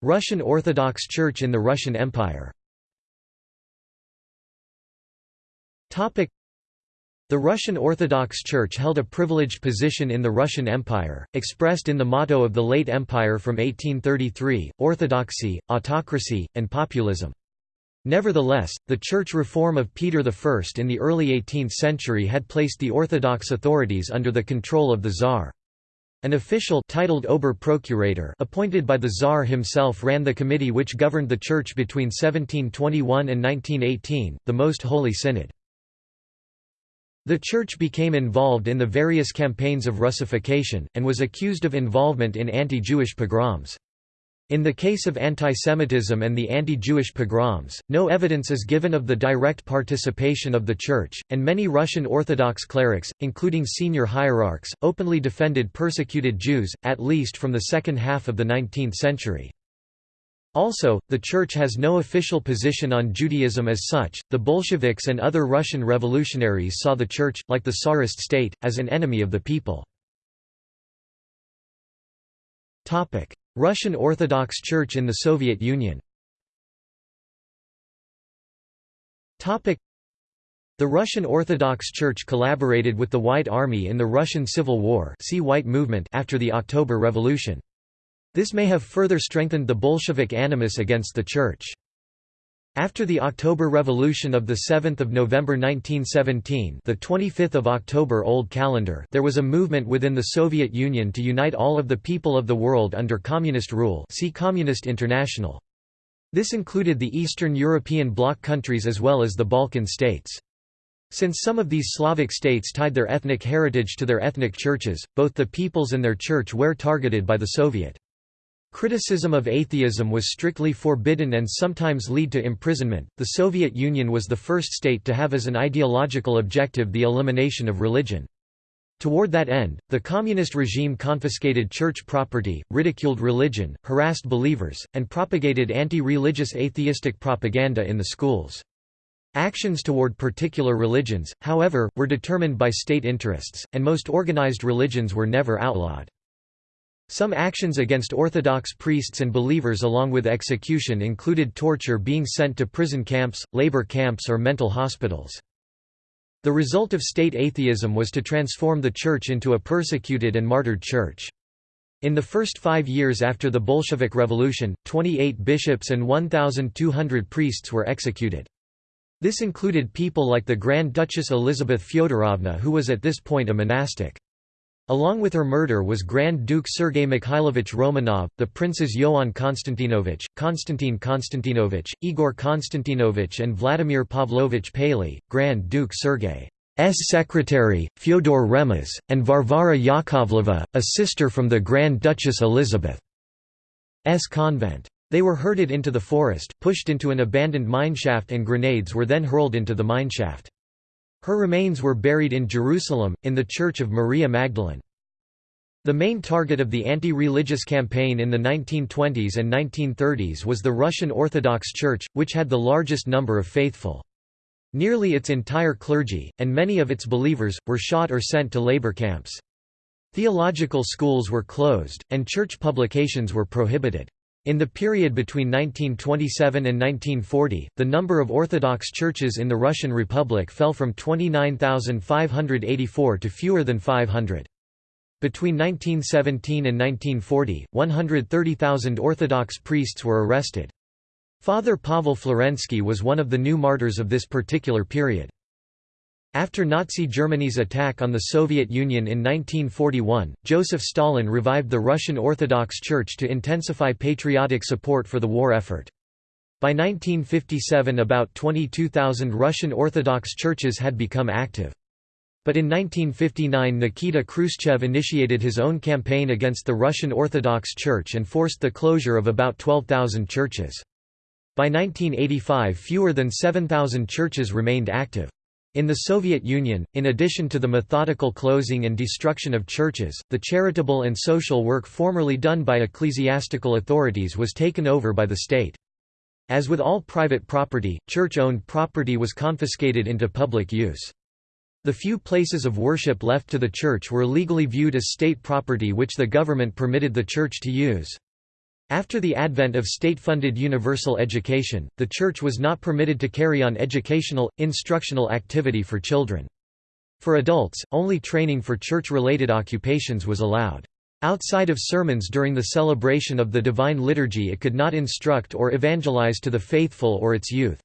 Russian Orthodox Church in the Russian Empire the Russian Orthodox Church held a privileged position in the Russian Empire, expressed in the motto of the late empire from 1833, orthodoxy, autocracy, and populism. Nevertheless, the church reform of Peter I in the early 18th century had placed the Orthodox authorities under the control of the Tsar. An official titled Ober-Procurator appointed by the Tsar himself ran the committee which governed the church between 1721 and 1918, the Most Holy Synod. The Church became involved in the various campaigns of Russification, and was accused of involvement in anti-Jewish pogroms. In the case of antisemitism and the anti-Jewish pogroms, no evidence is given of the direct participation of the Church, and many Russian Orthodox clerics, including senior hierarchs, openly defended persecuted Jews, at least from the second half of the 19th century. Also, the Church has no official position on Judaism as such. The Bolsheviks and other Russian revolutionaries saw the Church, like the Tsarist state, as an enemy of the people. Russian Orthodox Church in the Soviet Union The Russian Orthodox Church collaborated with the White Army in the Russian Civil War see White Movement after the October Revolution. This may have further strengthened the Bolshevik animus against the Church. After the October Revolution of 7 November 1917 the 25th of October Old Calendar there was a movement within the Soviet Union to unite all of the people of the world under communist rule see Communist International. This included the Eastern European bloc countries as well as the Balkan states. Since some of these Slavic states tied their ethnic heritage to their ethnic churches, both the peoples and their church were targeted by the Soviet. Criticism of atheism was strictly forbidden and sometimes lead to imprisonment. The Soviet Union was the first state to have as an ideological objective the elimination of religion. Toward that end, the communist regime confiscated church property, ridiculed religion, harassed believers, and propagated anti-religious atheistic propaganda in the schools. Actions toward particular religions, however, were determined by state interests, and most organized religions were never outlawed. Some actions against Orthodox priests and believers along with execution included torture being sent to prison camps, labor camps or mental hospitals. The result of state atheism was to transform the church into a persecuted and martyred church. In the first five years after the Bolshevik Revolution, 28 bishops and 1,200 priests were executed. This included people like the Grand Duchess Elizabeth Fyodorovna who was at this point a monastic. Along with her murder was Grand Duke Sergei Mikhailovich Romanov, the princes Ioan Konstantinovich, Konstantin Konstantinovich, Igor Konstantinovich and Vladimir Pavlovich Paley, Grand Duke Sergei's secretary, Fyodor Remez, and Varvara Yakovleva, a sister from the Grand Duchess Elizabeth's convent. They were herded into the forest, pushed into an abandoned mineshaft and grenades were then hurled into the mineshaft. Her remains were buried in Jerusalem, in the Church of Maria Magdalene. The main target of the anti-religious campaign in the 1920s and 1930s was the Russian Orthodox Church, which had the largest number of faithful. Nearly its entire clergy, and many of its believers, were shot or sent to labor camps. Theological schools were closed, and church publications were prohibited. In the period between 1927 and 1940, the number of Orthodox churches in the Russian Republic fell from 29,584 to fewer than 500. Between 1917 and 1940, 130,000 Orthodox priests were arrested. Father Pavel Florensky was one of the new martyrs of this particular period. After Nazi Germany's attack on the Soviet Union in 1941, Joseph Stalin revived the Russian Orthodox Church to intensify patriotic support for the war effort. By 1957 about 22,000 Russian Orthodox churches had become active. But in 1959 Nikita Khrushchev initiated his own campaign against the Russian Orthodox Church and forced the closure of about 12,000 churches. By 1985 fewer than 7,000 churches remained active. In the Soviet Union, in addition to the methodical closing and destruction of churches, the charitable and social work formerly done by ecclesiastical authorities was taken over by the state. As with all private property, church-owned property was confiscated into public use. The few places of worship left to the church were legally viewed as state property which the government permitted the church to use. After the advent of state-funded universal education, the Church was not permitted to carry on educational, instructional activity for children. For adults, only training for church-related occupations was allowed. Outside of sermons during the celebration of the Divine Liturgy it could not instruct or evangelize to the faithful or its youth.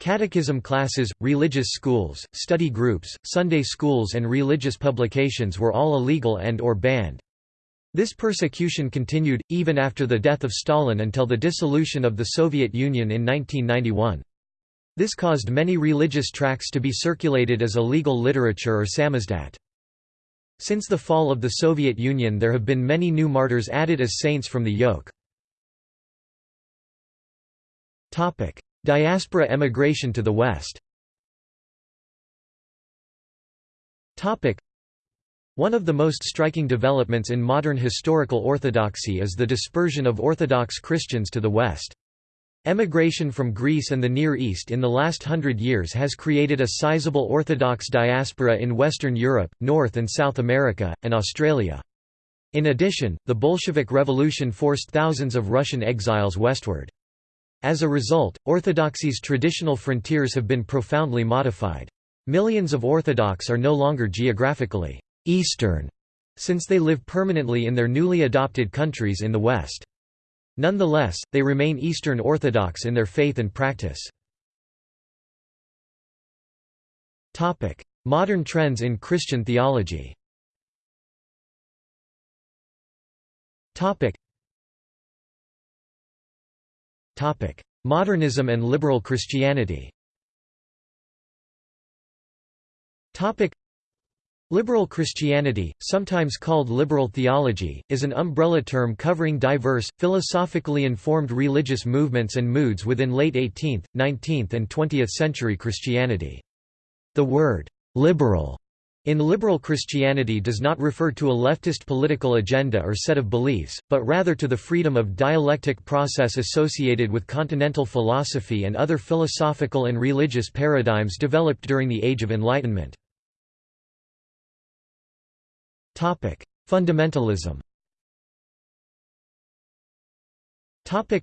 Catechism classes, religious schools, study groups, Sunday schools and religious publications were all illegal and or banned. This persecution continued, even after the death of Stalin until the dissolution of the Soviet Union in 1991. This caused many religious tracts to be circulated as illegal literature or samizdat. Since the fall of the Soviet Union there have been many new martyrs added as saints from the yoke. Diaspora emigration to the West one of the most striking developments in modern historical orthodoxy is the dispersion of Orthodox Christians to the West. Emigration from Greece and the Near East in the last hundred years has created a sizable Orthodox diaspora in Western Europe, North and South America, and Australia. In addition, the Bolshevik Revolution forced thousands of Russian exiles westward. As a result, Orthodoxy's traditional frontiers have been profoundly modified. Millions of Orthodox are no longer geographically Eastern, since they live permanently in their newly adopted countries in the West. Nonetheless, they remain Eastern Orthodox in their faith and practice. Modern trends in Christian theology. Modernism and liberal Christianity Liberal Christianity, sometimes called liberal theology, is an umbrella term covering diverse, philosophically informed religious movements and moods within late 18th, 19th and 20th century Christianity. The word, "'liberal' in liberal Christianity does not refer to a leftist political agenda or set of beliefs, but rather to the freedom of dialectic process associated with continental philosophy and other philosophical and religious paradigms developed during the Age of Enlightenment. Topic: Fundamentalism. Topic: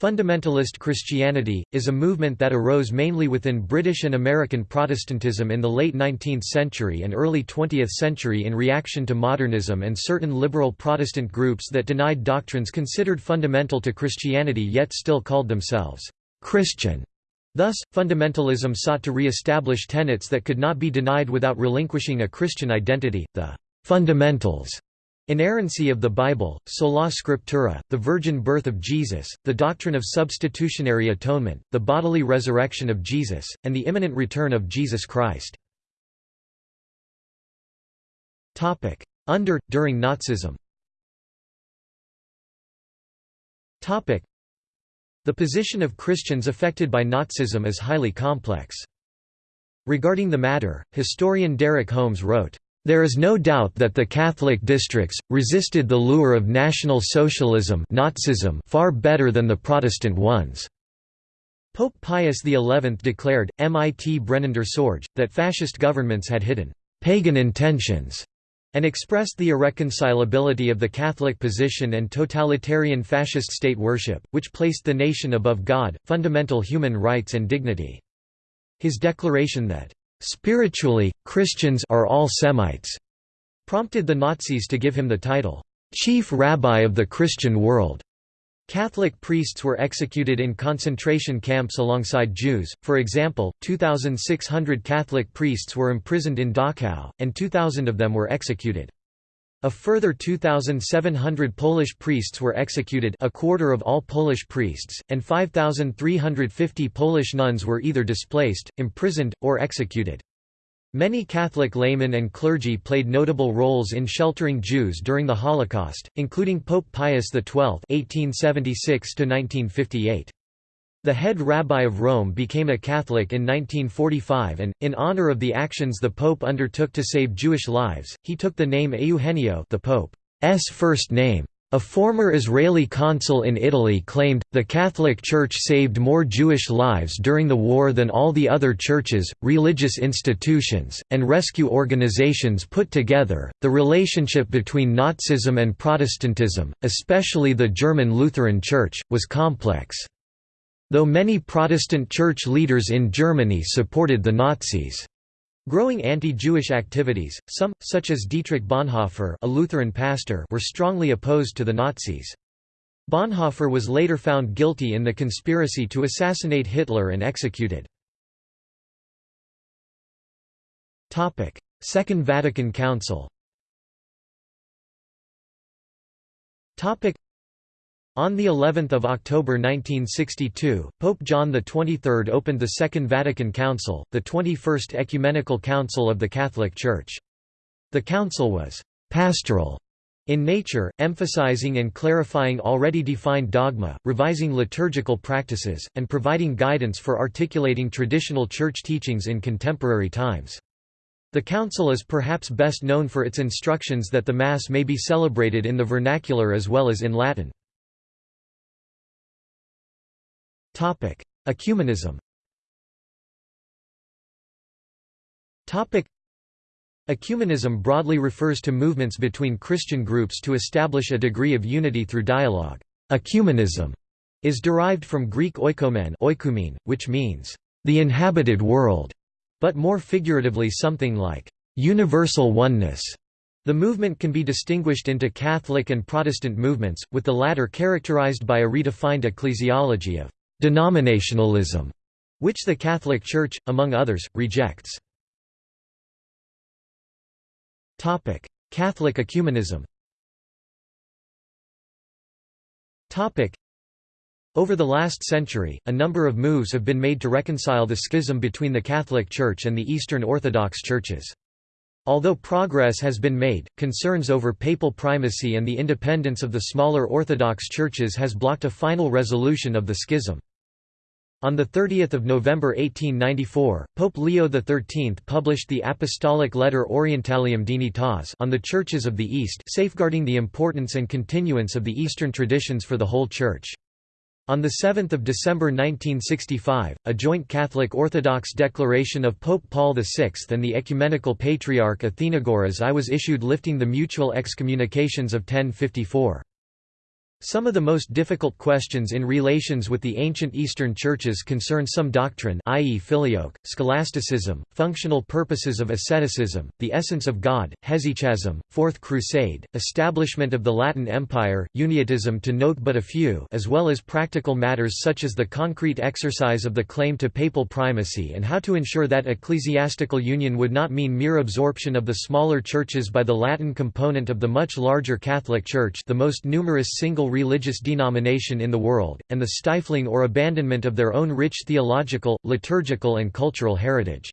Fundamentalist Christianity is a movement that arose mainly within British and American Protestantism in the late 19th century and early 20th century in reaction to modernism and certain liberal Protestant groups that denied doctrines considered fundamental to Christianity yet still called themselves Christian. Thus, fundamentalism sought to re-establish tenets that could not be denied without relinquishing a Christian identity, the fundamentals Inerrancy of the Bible, sola scriptura, the virgin birth of Jesus, the doctrine of substitutionary atonement, the bodily resurrection of Jesus, and the imminent return of Jesus Christ. Topic: Under, during Nazism Topic: The position of Christians affected by Nazism is highly complex. Regarding the matter, historian Derek Holmes wrote, there is no doubt that the Catholic districts, resisted the lure of National Socialism Nazism far better than the Protestant ones. Pope Pius XI declared, mit brennender Sorge, that fascist governments had hidden «pagan intentions» and expressed the irreconcilability of the Catholic position and totalitarian fascist state worship, which placed the nation above God, fundamental human rights and dignity. His declaration that Spiritually, Christians are all Semites, prompted the Nazis to give him the title, Chief Rabbi of the Christian World. Catholic priests were executed in concentration camps alongside Jews, for example, 2,600 Catholic priests were imprisoned in Dachau, and 2,000 of them were executed. A further 2,700 Polish priests were executed a quarter of all Polish priests, and 5,350 Polish nuns were either displaced, imprisoned, or executed. Many Catholic laymen and clergy played notable roles in sheltering Jews during the Holocaust, including Pope Pius XII (1876–1958). The head rabbi of Rome became a Catholic in 1945 and, in honor of the actions the Pope undertook to save Jewish lives, he took the name Eugenio the Pope's first name. A former Israeli consul in Italy claimed, the Catholic Church saved more Jewish lives during the war than all the other churches, religious institutions, and rescue organizations put together. The relationship between Nazism and Protestantism, especially the German Lutheran Church, was complex. Though many Protestant church leaders in Germany supported the Nazis' growing anti-Jewish activities, some, such as Dietrich Bonhoeffer a Lutheran pastor were strongly opposed to the Nazis. Bonhoeffer was later found guilty in the conspiracy to assassinate Hitler and executed. Second Vatican Council on the 11th of October 1962, Pope John XXIII opened the Second Vatican Council, the 21st ecumenical council of the Catholic Church. The council was pastoral In nature, emphasizing and clarifying already defined dogma, revising liturgical practices, and providing guidance for articulating traditional church teachings in contemporary times. The Council is perhaps best known for its instructions that the Mass may be celebrated in the vernacular as well as in Latin. Ecumenism Ecumenism broadly refers to movements between Christian groups to establish a degree of unity through dialogue. Ecumenism is derived from Greek oikomen oikoumene, which means, the inhabited world, but more figuratively something like, universal oneness. The movement can be distinguished into Catholic and Protestant movements, with the latter characterized by a redefined ecclesiology of denominationalism, which the Catholic Church, among others, rejects. Catholic ecumenism. Over the last century, a number of moves have been made to reconcile the schism between the Catholic Church and the Eastern Orthodox churches. Although progress has been made, concerns over papal primacy and the independence of the smaller Orthodox churches has blocked a final resolution of the schism. On 30 November 1894, Pope Leo XIII published the Apostolic Letter Orientalium Dignitas on the Churches of the East safeguarding the importance and continuance of the Eastern traditions for the whole Church. On 7 December 1965, a joint Catholic Orthodox declaration of Pope Paul VI and the Ecumenical Patriarch Athenagoras I was issued lifting the mutual excommunications of 1054. Some of the most difficult questions in relations with the ancient Eastern churches concern some doctrine i.e. filioque, scholasticism, functional purposes of asceticism, the essence of God, hesychasm, Fourth Crusade, establishment of the Latin Empire, uniatism to note but a few as well as practical matters such as the concrete exercise of the claim to papal primacy and how to ensure that ecclesiastical union would not mean mere absorption of the smaller churches by the Latin component of the much larger Catholic Church the most numerous single religious denomination in the world, and the stifling or abandonment of their own rich theological, liturgical and cultural heritage.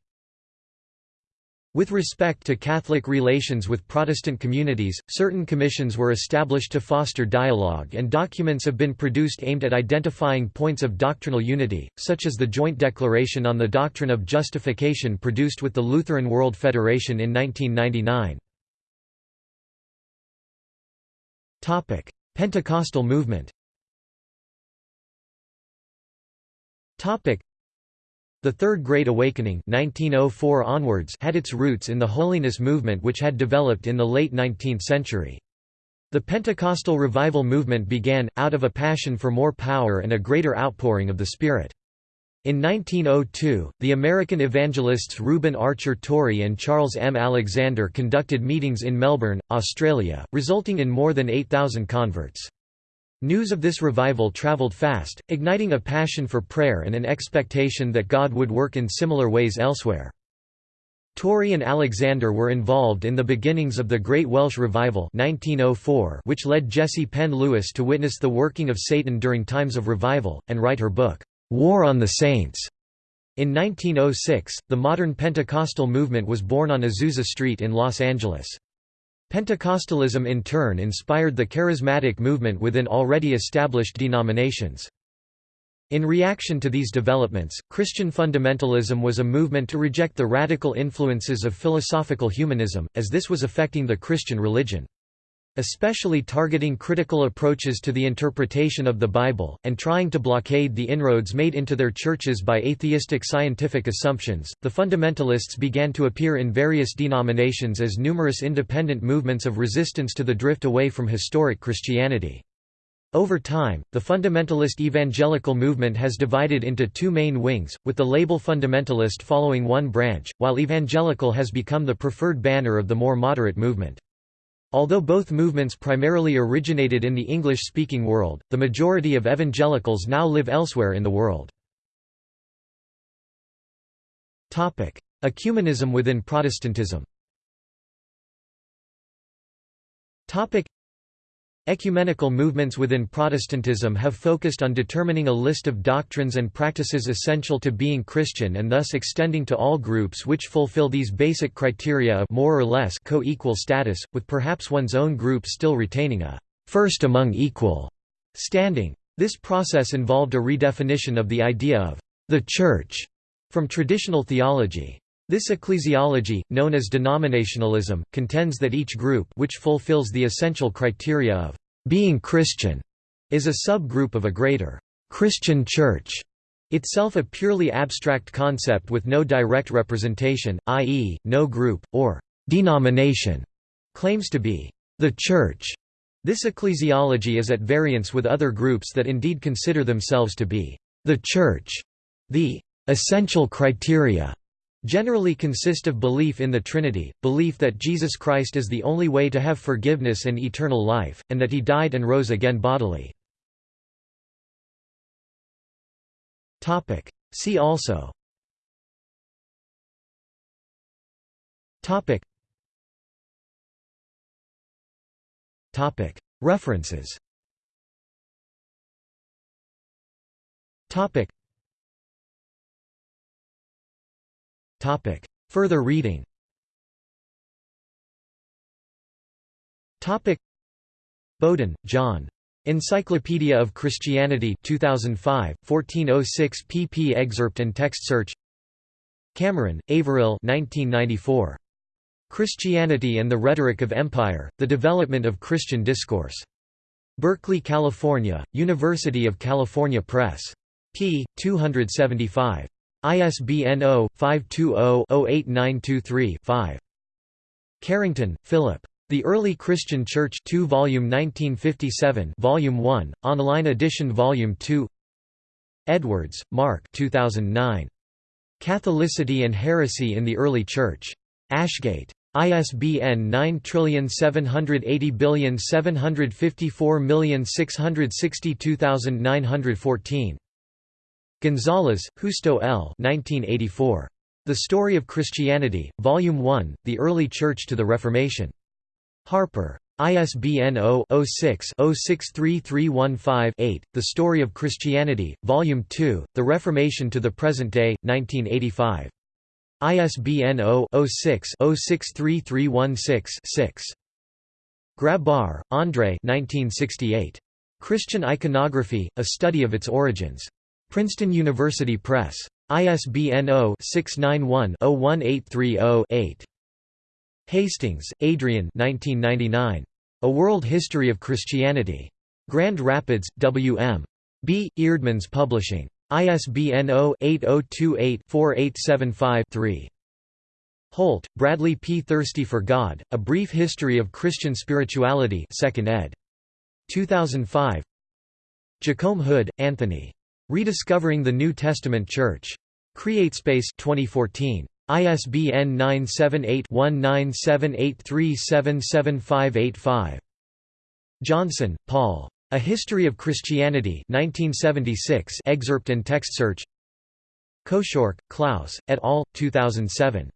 With respect to Catholic relations with Protestant communities, certain commissions were established to foster dialogue and documents have been produced aimed at identifying points of doctrinal unity, such as the Joint Declaration on the Doctrine of Justification produced with the Lutheran World Federation in 1999. Pentecostal movement the Third Great Awakening 1904 onwards had its roots in the holiness movement which had developed in the late 19th century. The Pentecostal revival movement began, out of a passion for more power and a greater outpouring of the Spirit. In 1902, the American evangelists Reuben Archer Torrey and Charles M. Alexander conducted meetings in Melbourne, Australia, resulting in more than 8,000 converts. News of this revival travelled fast, igniting a passion for prayer and an expectation that God would work in similar ways elsewhere. Torrey and Alexander were involved in the beginnings of the Great Welsh Revival 1904 which led Jessie Penn Lewis to witness the working of Satan during times of revival, and write her book, War on the Saints. In 1906, the modern Pentecostal movement was born on Azusa Street in Los Angeles. Pentecostalism in turn inspired the charismatic movement within already established denominations. In reaction to these developments, Christian fundamentalism was a movement to reject the radical influences of philosophical humanism, as this was affecting the Christian religion especially targeting critical approaches to the interpretation of the Bible, and trying to blockade the inroads made into their churches by atheistic scientific assumptions. The fundamentalists began to appear in various denominations as numerous independent movements of resistance to the drift away from historic Christianity. Over time, the fundamentalist evangelical movement has divided into two main wings, with the label fundamentalist following one branch, while evangelical has become the preferred banner of the more moderate movement. Although both movements primarily originated in the English-speaking world, the majority of evangelicals now live elsewhere in the world. Ecumenism within Protestantism Ecumenical movements within Protestantism have focused on determining a list of doctrines and practices essential to being Christian and thus extending to all groups which fulfill these basic criteria of more or less co-equal status, with perhaps one's own group still retaining a first among equal standing. This process involved a redefinition of the idea of the Church from traditional theology. This ecclesiology, known as denominationalism, contends that each group which fulfills the essential criteria of being Christian is a subgroup of a greater Christian Church, itself a purely abstract concept with no direct representation, i.e., no group, or denomination, claims to be the Church. This ecclesiology is at variance with other groups that indeed consider themselves to be the Church. The essential criteria generally consist of belief in the Trinity, belief that Jesus Christ is the only way to have forgiveness and eternal life, and that he died and rose again bodily. See also. References Further reading Bowden, John. Encyclopedia of Christianity 2005, 1406 pp excerpt and text search Cameron, Averill 1994. Christianity and the Rhetoric of Empire, The Development of Christian Discourse. Berkeley, California, University of California Press. p. 275. ISBN 0-520-08923-5. Carrington, Philip. The Early Christian Church 2 Volume 1957 Volume 1, online edition Volume 2 Edwards, Mark 2009. Catholicity and Heresy in the Early Church. Ashgate. ISBN 9780754662914. Gonzalez, Justo L. 1984. The Story of Christianity, Volume 1, The Early Church to the Reformation. Harper. ISBN 0-06-063315-8, The Story of Christianity, Volume 2, The Reformation to the Present Day, 1985. ISBN 0-06-063316-6. Grabar, André Christian Iconography, A Study of Its Origins. Princeton University Press. ISBN 0-691-01830-8. Hastings, Adrian A World History of Christianity. Grand Rapids, W.M. B. Eerdmans Publishing. ISBN 0-8028-4875-3. Holt, Bradley P. Thirsty for God, A Brief History of Christian Spirituality 2nd ed. 2005 Jacomb Hood, Anthony. Rediscovering the New Testament Church. CreateSpace 2014. ISBN 978-1978377585. Johnson, Paul. A History of Christianity 1976 excerpt and text search Koschorke, Klaus, et al., 2007.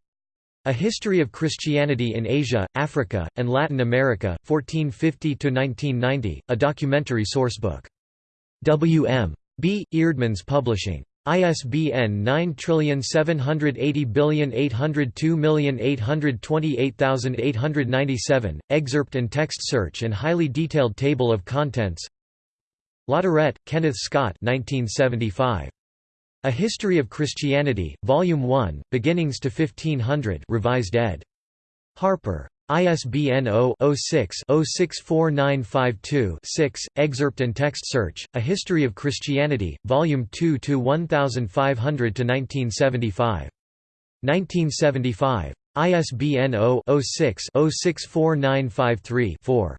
A History of Christianity in Asia, Africa, and Latin America, 1450–1990, a documentary sourcebook. W. M. B. Eerdmans Publishing. ISBN 9780802828897, excerpt and text search and highly detailed table of contents Latourette, Kenneth Scott 1975. A History of Christianity, Volume 1, Beginnings to 1500 revised ed. Harper. ISBN 0-06-064952-6, excerpt and text search, A History of Christianity, Volume 2 to 1500–1975. 1975. ISBN 0-06-064953-4.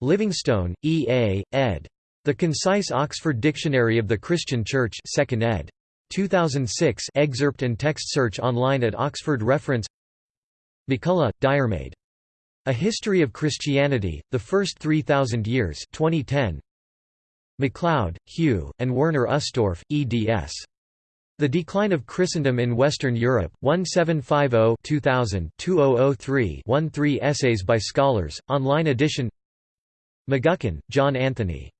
Livingstone, E. A., ed. The Concise Oxford Dictionary of the Christian Church 2nd ed. 2006 excerpt and text search online at Oxford Reference MacCulloch, Diarmaid. A History of Christianity, The First 3,000 Years 2010. MacLeod, Hugh, and Werner Ustorf, eds. The Decline of Christendom in Western Europe, 1750-2000 2003 13 essays by scholars, online edition McGuckin, John Anthony.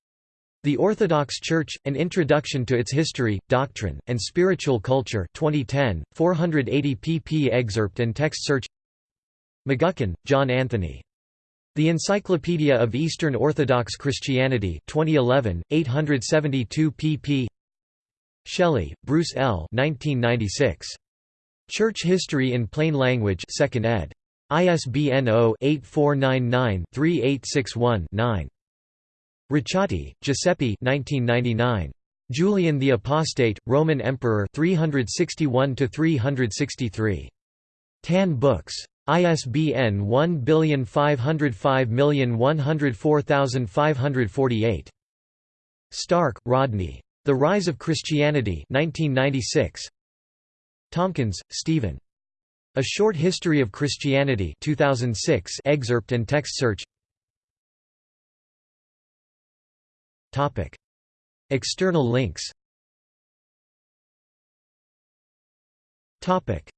The Orthodox Church, An Introduction to Its History, Doctrine, and Spiritual Culture 2010, 480 pp excerpt and text search McGuckin, John Anthony. The Encyclopedia of Eastern Orthodox Christianity 2011, 872 pp Shelley, Bruce L. 1996. Church History in Plain Language 2nd ed. ISBN 0-8499-3861-9. Ricciotti, Giuseppe 1999. Julian the Apostate, Roman Emperor 361 363. Tan Books. ISBN 1505104548. Stark, Rodney. The Rise of Christianity 1996. Tompkins, Stephen. A Short History of Christianity 2006 excerpt and text search Topic. External links Topic.